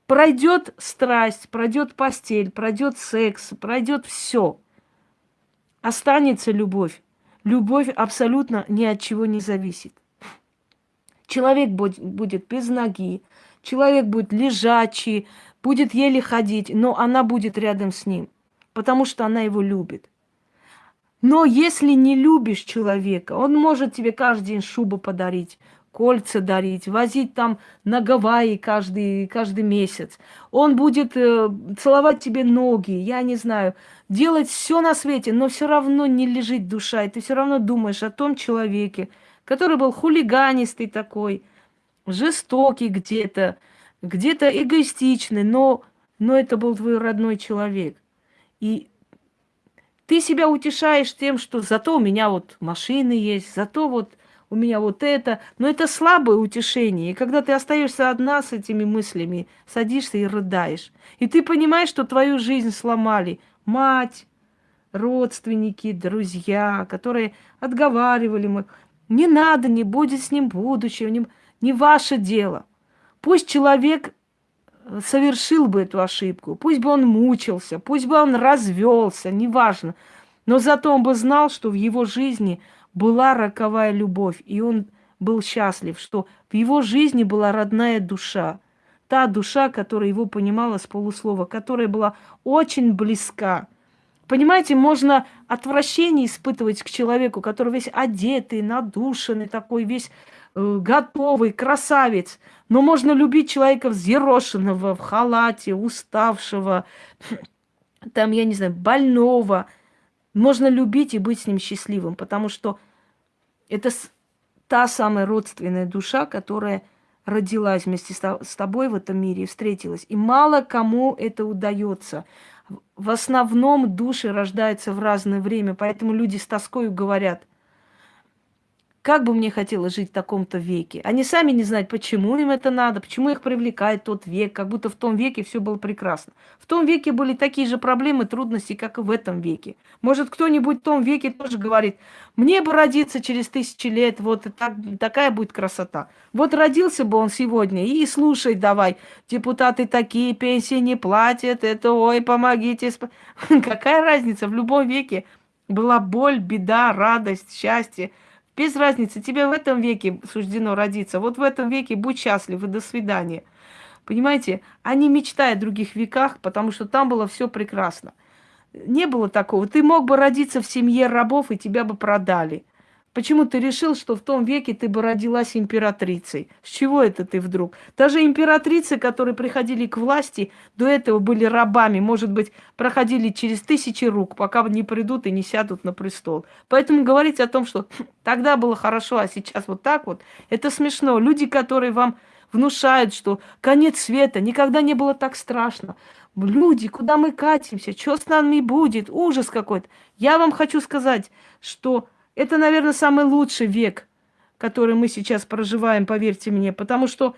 Пройдет страсть, пройдет постель, пройдет секс, пройдет все. Останется любовь. Любовь абсолютно ни от чего не зависит. Человек будет без ноги, человек будет лежачий, будет еле ходить, но она будет рядом с ним, потому что она его любит. Но если не любишь человека, он может тебе каждый день шубу подарить, кольца дарить, возить там на Гавайи каждый, каждый месяц. Он будет э, целовать тебе ноги, я не знаю, делать все на свете, но все равно не лежит душа, и ты все равно думаешь о том человеке, который был хулиганистый такой, жестокий где-то, где-то эгоистичный, но, но это был твой родной человек. И Ты себя утешаешь тем, что зато у меня вот машины есть, зато вот у меня вот это. Но это слабое утешение. И когда ты остаешься одна с этими мыслями, садишься и рыдаешь. И ты понимаешь, что твою жизнь сломали мать, родственники, друзья, которые отговаривали. Не надо, не будет с ним будущего, не, не ваше дело. Пусть человек э, совершил бы эту ошибку, пусть бы он мучился, пусть бы он развелся, неважно. Но зато он бы знал, что в его жизни была роковая любовь, и он был счастлив, что в его жизни была родная душа. Та душа, которая его понимала с полуслова, которая была очень близка. Понимаете, можно отвращение испытывать к человеку, который весь одетый, надушенный, такой весь э, готовый, красавец. Но можно любить человека взъерошенного, в халате, уставшего, (sniffs) там, я не знаю, больного. Можно любить и быть с ним счастливым, потому что это та самая родственная душа, которая родилась вместе с тобой в этом мире и встретилась. И мало кому это удается в основном души рождаются в разное время, поэтому люди с тоской говорят, как бы мне хотелось жить в таком-то веке. Они сами не знают, почему им это надо, почему их привлекает тот век, как будто в том веке все было прекрасно. В том веке были такие же проблемы, трудности, как и в этом веке. Может, кто-нибудь в том веке тоже говорит, мне бы родиться через тысячи лет, вот так, такая будет красота. Вот родился бы он сегодня, и слушай давай, депутаты такие, пенсии не платят, это, ой, помогите. (laughs) Какая разница, в любом веке была боль, беда, радость, счастье – без разницы, тебе в этом веке суждено родиться. Вот в этом веке будь счастлив и до свидания. Понимаете, они мечтают о других веках, потому что там было все прекрасно. Не было такого. Ты мог бы родиться в семье рабов, и тебя бы продали. Почему ты решил, что в том веке ты бы родилась императрицей? С чего это ты вдруг? Даже императрицы, которые приходили к власти, до этого были рабами, может быть, проходили через тысячи рук, пока не придут и не сядут на престол. Поэтому говорить о том, что «Хм, тогда было хорошо, а сейчас вот так вот, это смешно. Люди, которые вам внушают, что конец света, никогда не было так страшно. Люди, куда мы катимся, что с нами будет, ужас какой-то. Я вам хочу сказать, что это, наверное, самый лучший век, который мы сейчас проживаем, поверьте мне, потому что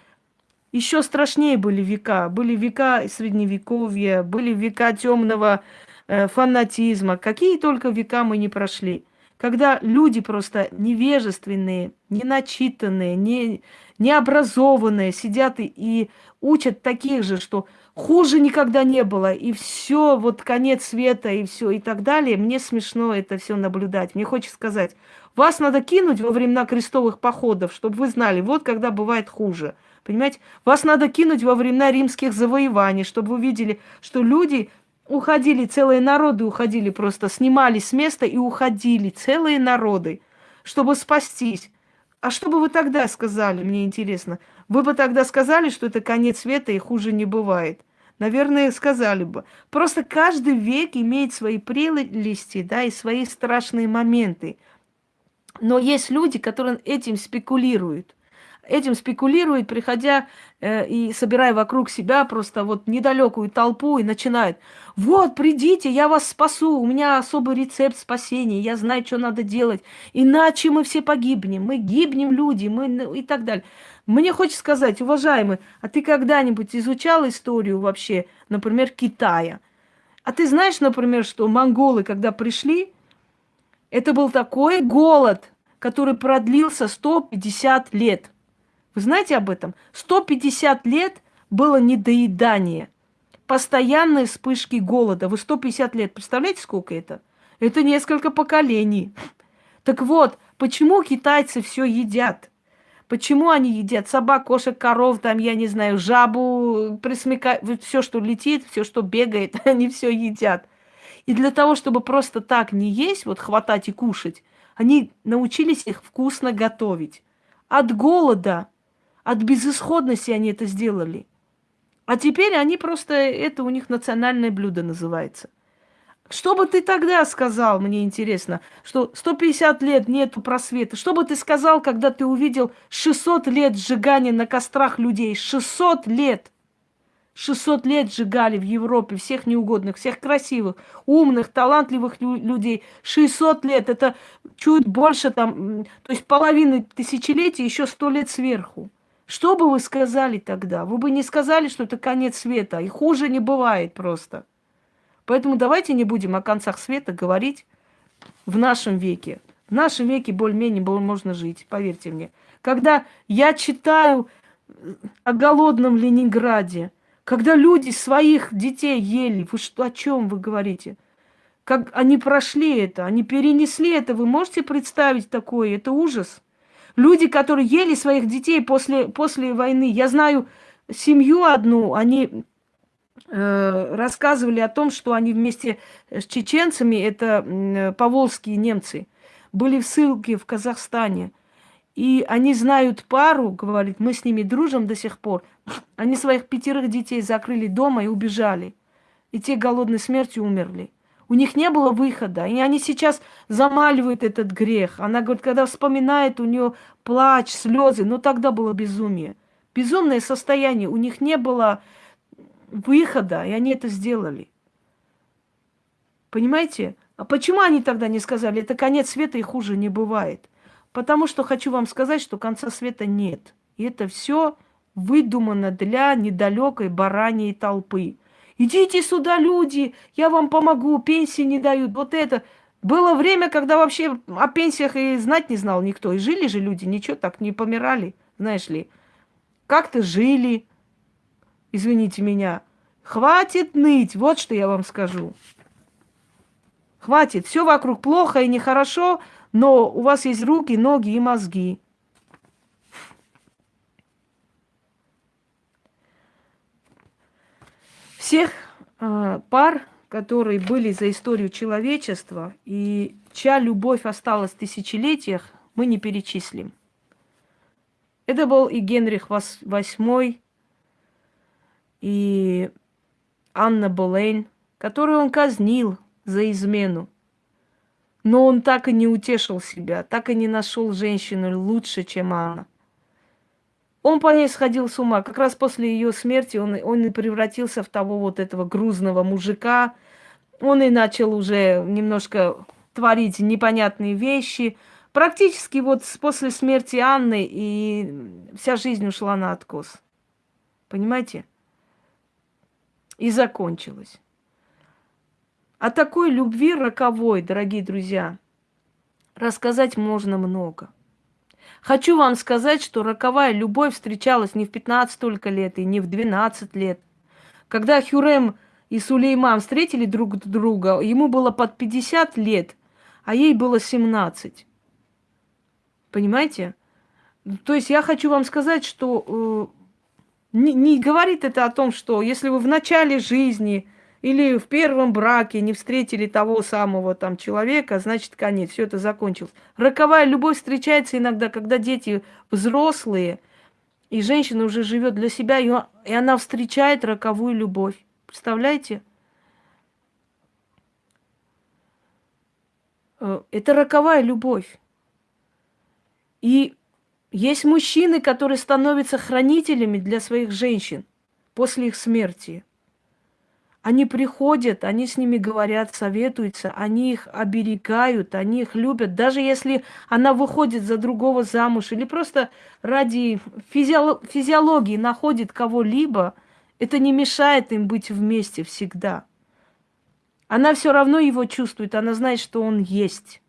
еще страшнее были века. Были века средневековья, были века темного э, фанатизма. Какие только века мы не прошли. Когда люди просто невежественные, неначитанные, не, необразованные сидят и, и учат таких же, что хуже никогда не было, и все, вот конец света, и все, и так далее. Мне смешно это все наблюдать. Мне хочется сказать, вас надо кинуть во времена крестовых походов, чтобы вы знали, вот когда бывает хуже. Понимаете? Вас надо кинуть во времена римских завоеваний, чтобы вы видели, что люди уходили, целые народы уходили просто, снимались с места и уходили, целые народы, чтобы спастись. А что бы вы тогда сказали, мне интересно? Вы бы тогда сказали, что это конец света и хуже не бывает. Наверное, сказали бы. Просто каждый век имеет свои прелести, да, и свои страшные моменты. Но есть люди, которые этим спекулируют. Этим спекулируют, приходя э, и собирая вокруг себя просто вот недалекую толпу и начинают. Вот, придите, я вас спасу, у меня особый рецепт спасения, я знаю, что надо делать. Иначе мы все погибнем, мы гибнем люди, мы ну, и так далее. Мне хочется сказать, уважаемый, а ты когда-нибудь изучал историю вообще, например, Китая? А ты знаешь, например, что монголы, когда пришли, это был такой голод, который продлился 150 лет. Вы знаете об этом? 150 лет было недоедание. Постоянные вспышки голода. Вы 150 лет, представляете, сколько это? Это несколько поколений. Так вот, почему китайцы все едят? Почему они едят собак, кошек, коров, там, я не знаю, жабу, присмека... все, что летит, все, что бегает, (laughs) они все едят. И для того, чтобы просто так не есть, вот хватать и кушать, они научились их вкусно готовить. От голода, от безысходности они это сделали. А теперь они просто, это у них национальное блюдо называется. Что бы ты тогда сказал, мне интересно, что 150 лет нету просвета? Что бы ты сказал, когда ты увидел 600 лет сжигания на кострах людей? 600 лет! 600 лет сжигали в Европе всех неугодных, всех красивых, умных, талантливых людей. 600 лет, это чуть больше там, то есть половины тысячелетия, еще 100 лет сверху. Что бы вы сказали тогда? Вы бы не сказали, что это конец света, и хуже не бывает просто. Поэтому давайте не будем о концах света говорить в нашем веке. В нашем веке более-менее можно жить, поверьте мне. Когда я читаю о голодном Ленинграде, когда люди своих детей ели, вы что, о чем вы говорите? Как они прошли это, они перенесли это, вы можете представить такое? Это ужас. Люди, которые ели своих детей после, после войны, я знаю семью одну, они э, рассказывали о том, что они вместе с чеченцами, это э, поволжские немцы, были в ссылке в Казахстане. И они знают пару, говорит, мы с ними дружим до сих пор. Они своих пятерых детей закрыли дома и убежали. И те голодной смертью умерли. У них не было выхода. И они сейчас замаливают этот грех. Она говорит, когда вспоминает, у нее плач, слезы. Но тогда было безумие. Безумное состояние. У них не было выхода, и они это сделали. Понимаете? А почему они тогда не сказали, это конец света и хуже не бывает? Потому что хочу вам сказать, что конца света нет. И это все выдумано для недалекой бараньей толпы. Идите сюда, люди, я вам помогу, пенсии не дают, вот это. Было время, когда вообще о пенсиях и знать не знал никто. И жили же люди, ничего так не помирали, знаешь ли. Как-то жили, извините меня. Хватит ныть, вот что я вам скажу. Хватит, все вокруг плохо и нехорошо, но у вас есть руки, ноги и мозги. Всех э, пар, которые были за историю человечества и чья любовь осталась в тысячелетиях, мы не перечислим. Это был и Генрих VIII, и Анна Болейн, которую он казнил за измену. Но он так и не утешил себя, так и не нашел женщину лучше, чем она. Он по ней сходил с ума. Как раз после ее смерти он, он и превратился в того вот этого грузного мужика. Он и начал уже немножко творить непонятные вещи. Практически вот после смерти Анны и вся жизнь ушла на откос. Понимаете? И закончилась. О такой любви роковой, дорогие друзья, рассказать можно много. Хочу вам сказать, что роковая любовь встречалась не в 15 только лет и не в 12 лет. Когда Хюрем и Сулейман встретили друг друга, ему было под 50 лет, а ей было 17. Понимаете? То есть я хочу вам сказать, что э, не, не говорит это о том, что если вы в начале жизни или в первом браке не встретили того самого там человека, значит, конец, все это закончилось. Роковая любовь встречается иногда, когда дети взрослые, и женщина уже живет для себя, и она встречает роковую любовь. Представляете? Э, это роковая любовь. И есть мужчины, которые становятся хранителями для своих женщин после их смерти. Они приходят, они с ними говорят, советуются, они их оберегают, они их любят. Даже если она выходит за другого замуж или просто ради физиолог физиологии находит кого-либо, это не мешает им быть вместе всегда. Она все равно его чувствует, она знает, что он есть.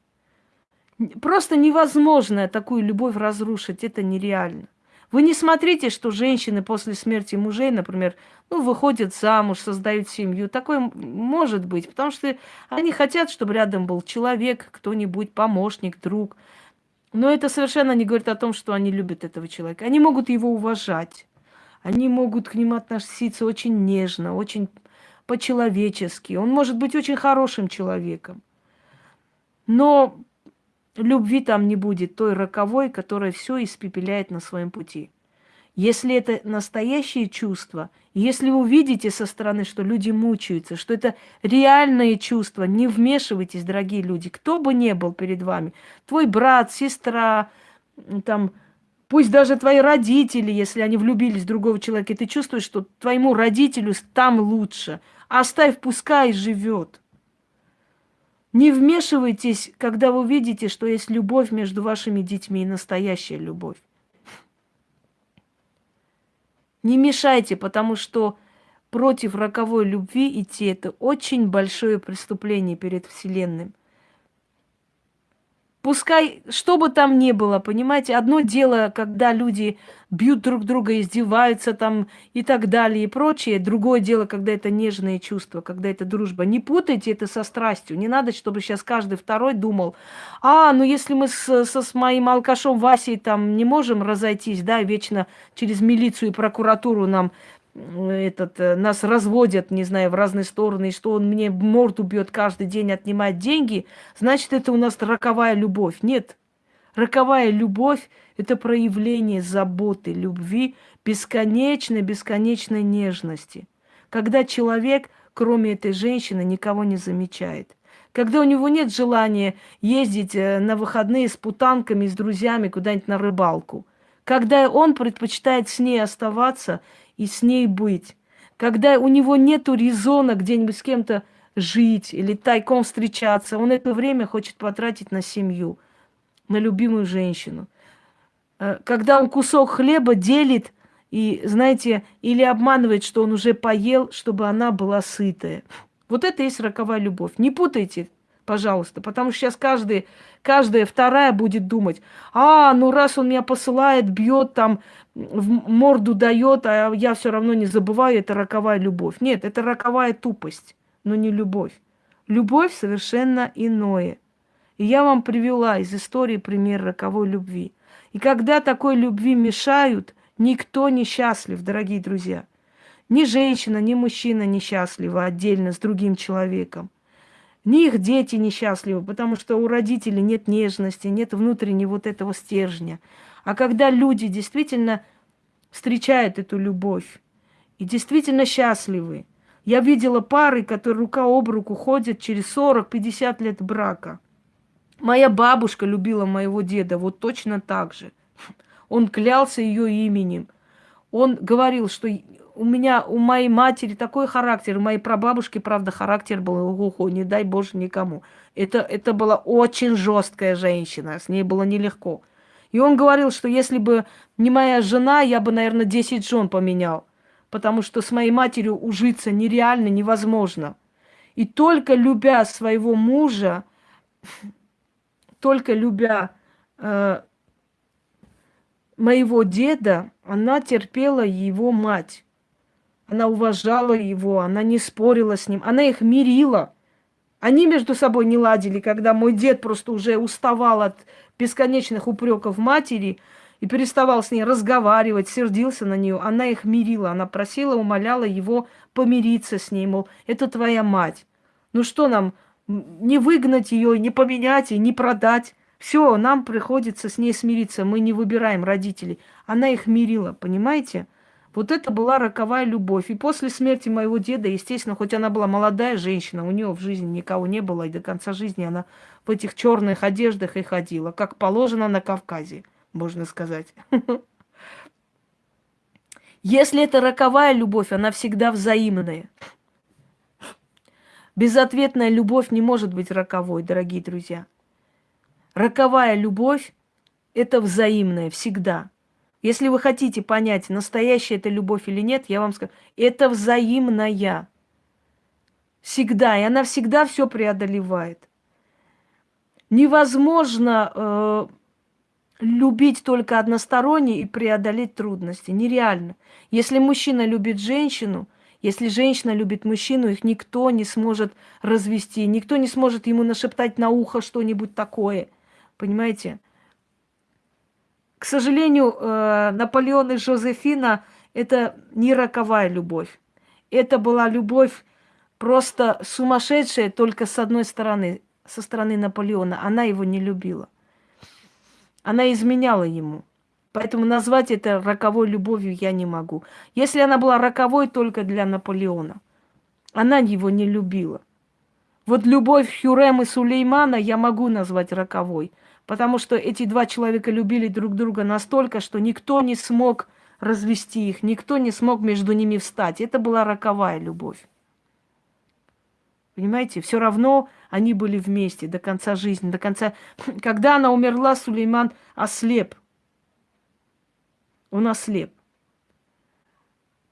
Просто невозможно такую любовь разрушить, это нереально. Вы не смотрите, что женщины после смерти мужей, например, ну, выходят замуж, создают семью. Такое может быть, потому что они хотят, чтобы рядом был человек, кто-нибудь, помощник, друг. Но это совершенно не говорит о том, что они любят этого человека. Они могут его уважать. Они могут к нему относиться очень нежно, очень по-человечески. Он может быть очень хорошим человеком. Но любви там не будет, той роковой, которая все испепеляет на своем пути. Если это настоящее чувство, если вы увидите со стороны, что люди мучаются, что это реальные чувства, не вмешивайтесь, дорогие люди, кто бы ни был перед вами, твой брат, сестра, там, Пусть даже твои родители, если они влюбились в другого человека, и ты чувствуешь, что твоему родителю там лучше, оставь, пускай живет. Не вмешивайтесь, когда вы видите, что есть любовь между вашими детьми и настоящая любовь. Не мешайте, потому что против роковой любви идти – это очень большое преступление перед Вселенным. Пускай, что бы там ни было, понимаете, одно дело, когда люди бьют друг друга, издеваются там и так далее и прочее. Другое дело, когда это нежные чувства, когда это дружба. Не путайте это со страстью. Не надо, чтобы сейчас каждый второй думал, а, ну если мы с, со, с моим алкашом Васей там не можем разойтись, да, вечно через милицию и прокуратуру нам этот, э, нас разводят, не знаю, в разные стороны, и что он мне морду бьет каждый день, отнимает деньги, значит, это у нас роковая любовь. Нет. Роковая любовь – это проявление заботы, любви, бесконечной, бесконечной нежности. Когда человек, кроме этой женщины, никого не замечает. Когда у него нет желания ездить э, на выходные с путанками, с друзьями куда-нибудь на рыбалку. Когда он предпочитает с ней оставаться и с ней быть. Когда у него нет резона где-нибудь с кем-то жить или тайком встречаться, он это время хочет потратить на семью, на любимую женщину. Э, когда он кусок хлеба делит и, знаете, или обманывает, что он уже поел, чтобы она была сытая. Вот это и есть роковая любовь. Не путайте, пожалуйста, потому что сейчас каждый, каждая вторая будет думать, а, ну раз он меня посылает, бьет там, в морду дает, а я все равно не забываю, это роковая любовь. Нет, это роковая тупость, но не любовь. Любовь совершенно иное. И я вам привела из истории пример роковой любви. И когда такой любви мешают, никто не счастлив, дорогие друзья. Ни женщина, ни мужчина не счастливы отдельно с другим человеком. Ни их дети несчастливы, потому что у родителей нет нежности, нет внутреннего вот этого стержня. А когда люди действительно встречают эту любовь и действительно счастливы, я видела пары, которые рука об руку ходят через 40-50 лет брака. Моя бабушка любила моего деда вот точно так же. Он клялся ее именем. Он говорил, что у меня, у моей матери такой характер, у моей прабабушки, правда, характер был, ого, не дай боже никому. Это, это была очень жесткая женщина, с ней было нелегко. И он говорил, что если бы не моя жена, я бы, наверное, 10 жен поменял. Потому что с моей матерью ужиться нереально, невозможно. И только любя своего мужа, (laughs) только любя э, моего деда, она терпела его мать. Она уважала его, она не спорила с ним, она их мирила. Они между собой не ладили, когда мой дед просто уже уставал от бесконечных упреков матери и переставал с ней разговаривать, сердился на нее. Она их мирила, она просила, умоляла его помириться с ней, мол, это твоя мать. Ну что нам, не выгнать ее, не поменять и не продать. Все, нам приходится с ней смириться, мы не выбираем родителей. Она их мирила, понимаете? Вот это была роковая любовь. И после смерти моего деда, естественно, хоть она была молодая женщина, у нее в жизни никого не было, и до конца жизни она в этих черных одеждах и ходила, как положено на Кавказе, можно сказать. (laughs) Если это роковая любовь, она всегда взаимная. Безответная любовь не может быть роковой, дорогие друзья. Роковая любовь – это взаимная всегда. Если вы хотите понять, настоящая это любовь или нет, я вам скажу, это взаимная. Всегда. И она всегда все преодолевает. Невозможно э, любить только односторонне и преодолеть трудности. Нереально. Если мужчина любит женщину, если женщина любит мужчину, их никто не сможет развести, никто не сможет ему нашептать на ухо что-нибудь такое. Понимаете? К сожалению, э, Наполеон и Жозефина – это не роковая любовь. Это была любовь просто сумасшедшая только с одной стороны, со стороны Наполеона. Она его не любила. Она изменяла ему. Поэтому назвать это роковой любовью я не могу. Если она была роковой только для Наполеона, она его не любила. Вот любовь Хюрем и Сулеймана я могу назвать роковой – Потому что эти два человека любили друг друга настолько, что никто не смог развести их, никто не смог между ними встать. Это была роковая любовь. Понимаете, все равно они были вместе до конца жизни, до конца... (laughs) Когда она умерла, Сулейман ослеп. Он ослеп.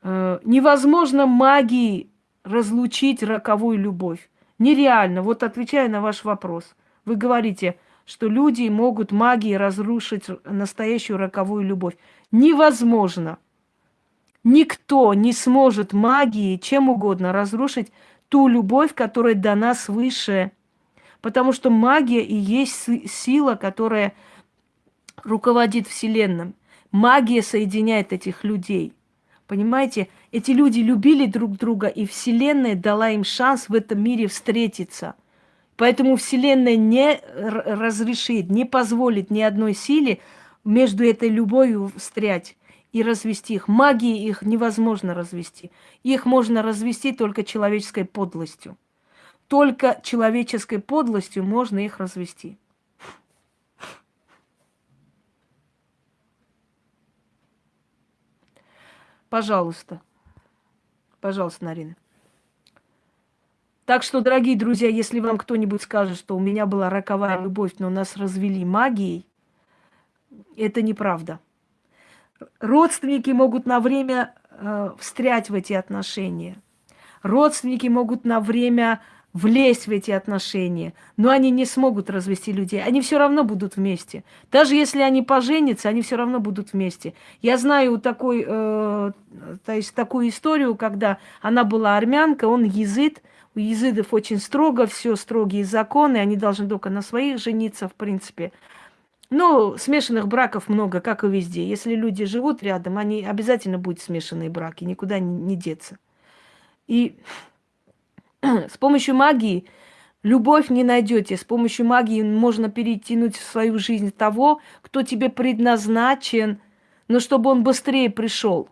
Э, невозможно магией разлучить роковую любовь. Нереально. Вот отвечая на ваш вопрос. Вы говорите, что люди могут магией разрушить настоящую роковую любовь. Невозможно. Никто не сможет магией чем угодно разрушить ту любовь, которая дана свыше. Потому что магия и есть сила, которая руководит Вселенным. Магия соединяет этих людей. Понимаете, эти люди любили друг друга, и Вселенная дала им шанс в этом мире встретиться. Поэтому Вселенная не разрешит, не позволит ни одной силе между этой любовью встрять и развести их. Магии их невозможно развести. Их можно развести только человеческой подлостью. Только человеческой подлостью можно их развести. Пожалуйста. Пожалуйста, Нарина. Так что, дорогие друзья, если вам кто-нибудь скажет, что у меня была роковая любовь, но нас развели магией, это неправда. Родственники могут на время э, встрять в эти отношения. Родственники могут на время влезть в эти отношения, но они не смогут развести людей. Они все равно будут вместе. Даже если они поженятся, они все равно будут вместе. Я знаю такой, э, то есть такую историю, когда она была армянка, он езид. У езидов очень строго, все строгие законы, они должны только на своих жениться, в принципе. Но смешанных браков много, как и везде. Если люди живут рядом, они обязательно будут смешанные браки, никуда не деться. И (clears throat) с помощью магии любовь не найдете. С помощью магии можно перетянуть в свою жизнь того, кто тебе предназначен, но чтобы он быстрее пришел.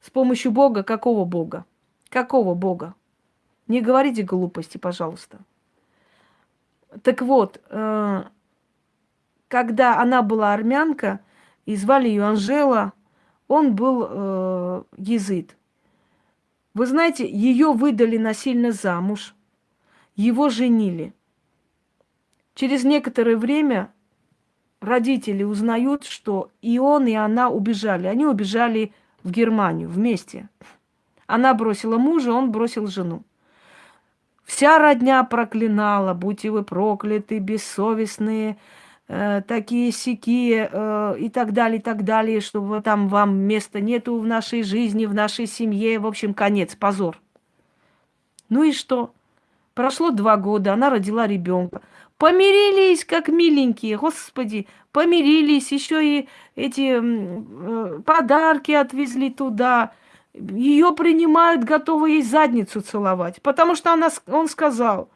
С помощью Бога, какого Бога? Какого Бога? Не говорите глупости, пожалуйста. Так вот, э, когда она была армянка, и звали ее Анжела, он был э, езид. Вы знаете, ее выдали насильно замуж, его женили. Через некоторое время родители узнают, что и он, и она убежали. Они убежали в Германию вместе. Она бросила мужа, он бросил жену. Вся родня проклинала, будьте вы прокляты, бессовестные, э, такие сики э, и так далее, и так далее, что там вам места нету в нашей жизни, в нашей семье. В общем, конец, позор. Ну и что? Прошло два года, она родила ребенка. Помирились, как миленькие, господи, помирились, еще и эти э, подарки отвезли туда. Ее принимают, готовы ей задницу целовать. Потому что она, он сказал,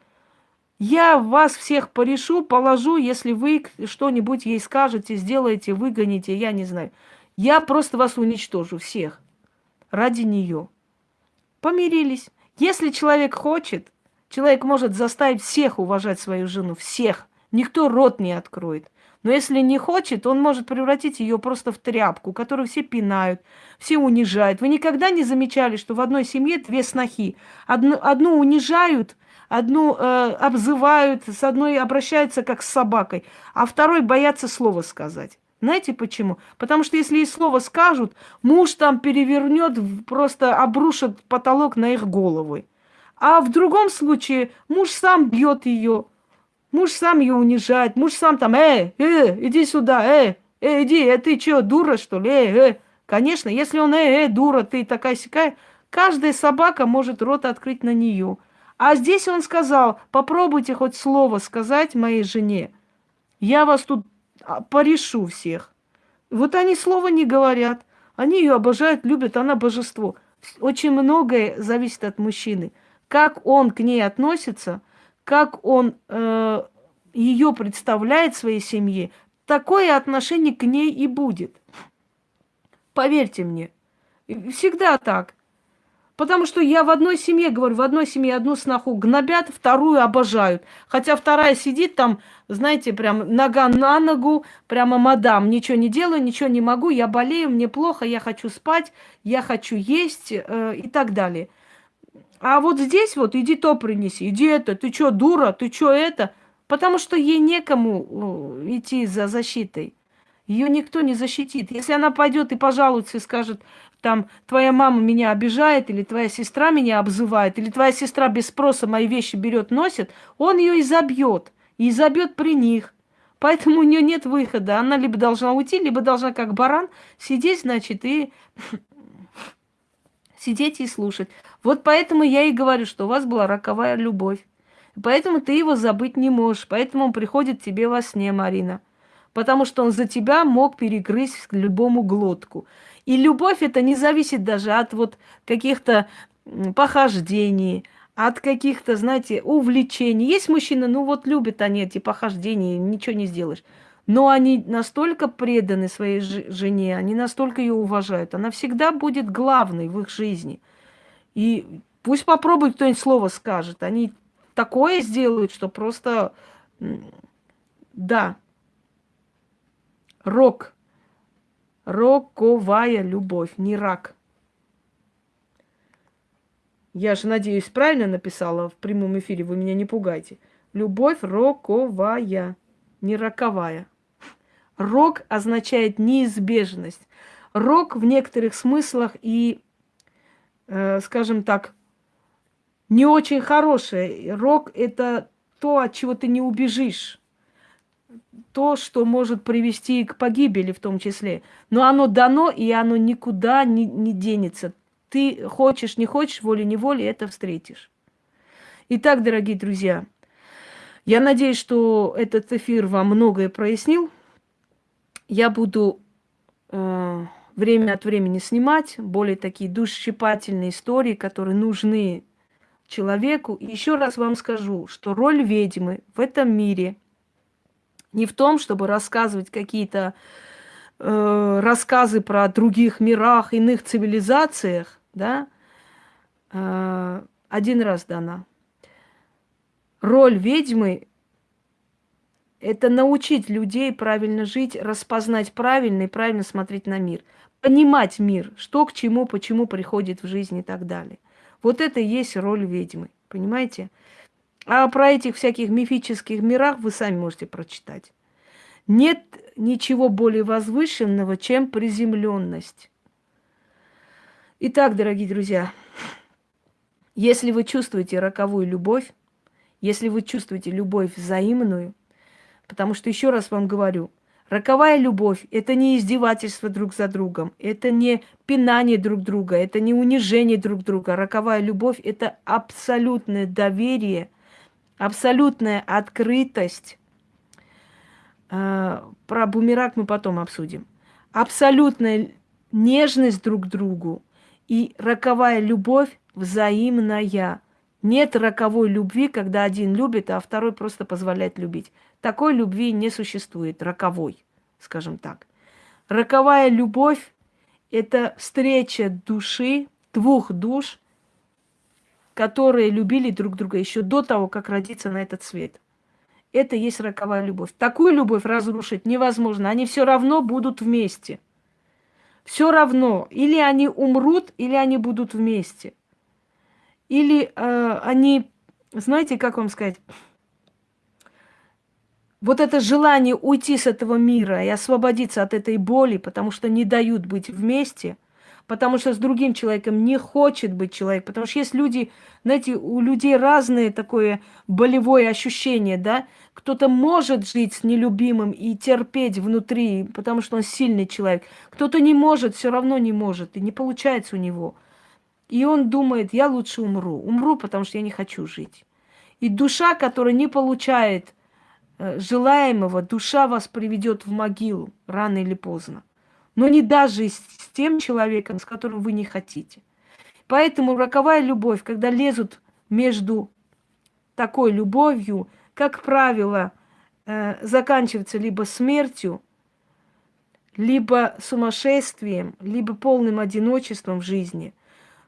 я вас всех порешу, положу, если вы что-нибудь ей скажете, сделаете, выгоните, я не знаю. Я просто вас уничтожу всех ради нее. Помирились. Если человек хочет, человек может заставить всех уважать свою жену, всех. Никто рот не откроет. Но если не хочет, он может превратить ее просто в тряпку, которую все пинают, все унижают. Вы никогда не замечали, что в одной семье две снохи. Одну, одну унижают, одну э, обзывают, с одной обращаются как с собакой, а второй боятся слова сказать. Знаете почему? Потому что если и слово скажут, муж там перевернет, просто обрушит потолок на их головы. А в другом случае муж сам бьет ее, муж сам ее унижает, муж сам там, э, э, иди сюда, э, э, иди, э, ты что, дура что ли, э, э. Конечно, если он, э, э, дура, ты такая сякая, каждая собака может рот открыть на нее – а здесь он сказал, попробуйте хоть слово сказать моей жене. Я вас тут а, порешу всех. Вот они слова не говорят. Они ее обожают, любят, она божество. Очень многое зависит от мужчины. Как он к ней относится, как он э, ее представляет своей семье, такое отношение к ней и будет. Поверьте мне, всегда так. Потому что я в одной семье, говорю, в одной семье одну сноху гнобят, вторую обожают. Хотя вторая сидит там, знаете, прям нога на ногу, прямо мадам, ничего не делаю, ничего не могу, я болею, мне плохо, я хочу спать, я хочу есть э, и так далее. А вот здесь вот иди то принеси, иди это, ты что, дура, ты что это? Потому что ей некому э, идти за защитой. Ее никто не защитит. Если она пойдет и пожалуется и скажет, там, твоя мама меня обижает, или твоя сестра меня обзывает, или твоя сестра без спроса мои вещи берет, носит, он ее и забьет, и забьет при них. Поэтому у нее нет выхода. Она либо должна уйти, либо должна, как баран, сидеть, значит, и (laughs) сидеть и слушать. Вот поэтому я и говорю, что у вас была роковая любовь. Поэтому ты его забыть не можешь. Поэтому он приходит тебе во сне, Марина. Потому что он за тебя мог перегрызть любому глотку. И любовь это не зависит даже от вот каких-то похождений, от каких-то, знаете, увлечений. Есть мужчины, ну вот любят они эти похождения, ничего не сделаешь. Но они настолько преданы своей жене, они настолько ее уважают. Она всегда будет главной в их жизни. И пусть попробует кто-нибудь слово скажет. Они такое сделают, что просто... Да. Рок. Роковая любовь, не рак. Я же, надеюсь, правильно написала в прямом эфире, вы меня не пугайте. Любовь роковая, не роковая. Рок означает неизбежность. Рок в некоторых смыслах и, скажем так, не очень хорошее. Рок – это то, от чего ты не убежишь то, что может привести к погибели в том числе. Но оно дано, и оно никуда не, не денется. Ты хочешь, не хочешь, волей-неволей это встретишь. Итак, дорогие друзья, я надеюсь, что этот эфир вам многое прояснил. Я буду э, время от времени снимать более такие душесчипательные истории, которые нужны человеку. Еще раз вам скажу, что роль ведьмы в этом мире – не в том, чтобы рассказывать какие-то э, рассказы про других мирах, иных цивилизациях, да, э, один раз дана. Роль ведьмы – это научить людей правильно жить, распознать правильно и правильно смотреть на мир, понимать мир, что к чему, почему приходит в жизнь и так далее. Вот это и есть роль ведьмы, понимаете? А про этих всяких мифических мирах вы сами можете прочитать. Нет ничего более возвышенного, чем приземленность. Итак, дорогие друзья, если вы чувствуете роковую любовь, если вы чувствуете любовь взаимную, потому что еще раз вам говорю, роковая любовь – это не издевательство друг за другом, это не пинание друг друга, это не унижение друг друга. Роковая любовь – это абсолютное доверие – абсолютная открытость. А, про бумеранг мы потом обсудим. Абсолютная нежность друг к другу и роковая любовь взаимная. Нет роковой любви, когда один любит, а второй просто позволяет любить. Такой любви не существует, роковой, скажем так. Роковая любовь – это встреча души, двух душ, которые любили друг друга еще до того, как родиться на этот свет. Это есть роковая любовь. Такую любовь разрушить невозможно. Они все равно будут вместе. Все равно. Или они умрут, или они будут вместе. Или э, они, знаете, как вам сказать, вот это желание уйти с этого мира и освободиться от этой боли, потому что не дают быть вместе – потому что с другим человеком не хочет быть человек. Потому что есть люди, знаете, у людей разные такое болевое ощущение, да. Кто-то может жить с нелюбимым и терпеть внутри, потому что он сильный человек. Кто-то не может, все равно не может, и не получается у него. И он думает, я лучше умру. Умру, потому что я не хочу жить. И душа, которая не получает э, желаемого, душа вас приведет в могилу рано или поздно но не даже с тем человеком, с которым вы не хотите. Поэтому роковая любовь, когда лезут между такой любовью, как правило, э, заканчивается либо смертью, либо сумасшествием, либо полным одиночеством в жизни.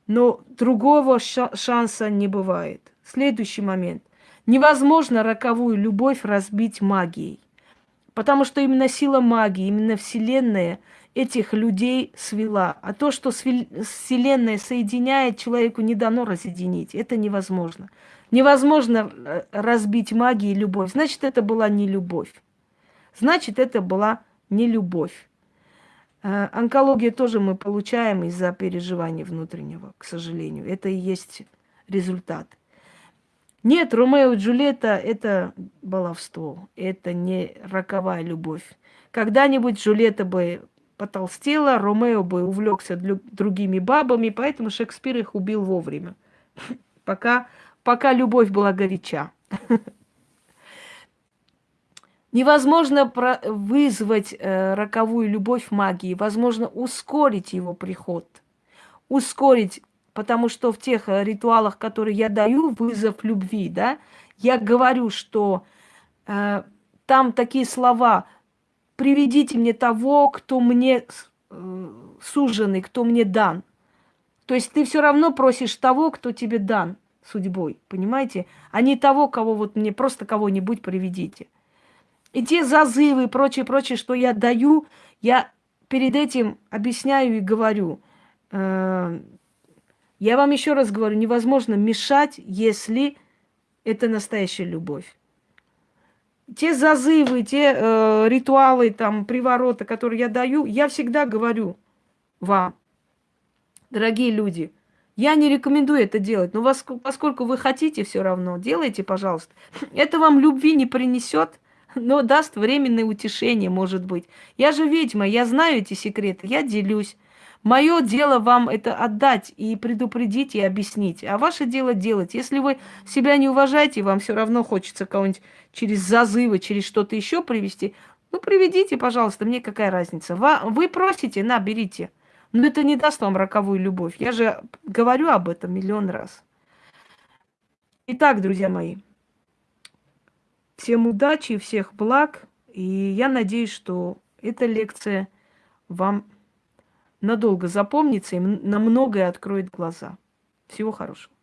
Но другого шанса не бывает. Следующий момент. Невозможно роковую любовь разбить магией. Потому что именно сила магии, именно Вселенная этих людей свела. А то, что Вселенная соединяет, человеку не дано разъединить. Это невозможно. Невозможно э, разбить магией любовь. Значит, это была не любовь. Значит, это была не любовь. Э, онкологию тоже мы получаем из-за переживания внутреннего, к сожалению. Это и есть результат. Нет, Ромео и Джульетта – это баловство, это не роковая любовь. Когда-нибудь Джульетта бы потолстела, Ромео бы увлекся другими бабами, поэтому Шекспир их убил вовремя, (laughs) пока, пока любовь была горяча. (laughs) Невозможно вызвать э, роковую любовь магии, возможно ускорить его приход, ускорить Потому что в тех э, ритуалах, которые я даю, вызов любви, да, я говорю, что э, там такие слова «приведите мне того, кто мне э, суженный, кто мне дан». То есть ты все равно просишь того, кто тебе дан судьбой, понимаете? А не того, кого вот мне просто кого-нибудь приведите. И те зазывы и прочее, прочее, что я даю, я перед этим объясняю и говорю э, – я вам еще раз говорю, невозможно мешать, если это настоящая любовь. Те зазывы, те э, ритуалы, там, привороты, которые я даю, я всегда говорю вам, дорогие люди, я не рекомендую это делать, но вас, поскольку вы хотите все равно, делайте, пожалуйста. Это вам любви не принесет, но даст временное утешение, может быть. Я же ведьма, я знаю эти секреты, я делюсь. Мое дело вам это отдать и предупредить, и объяснить. А ваше дело делать. Если вы себя не уважаете, вам все равно хочется кого-нибудь через зазывы, через что-то еще привести, ну, приведите, пожалуйста, мне какая разница. Вы просите, на, берите. Но это не даст вам роковую любовь. Я же говорю об этом миллион раз. Итак, друзья мои, всем удачи, всех благ. И я надеюсь, что эта лекция вам надолго запомнится и на многое откроет глаза. Всего хорошего.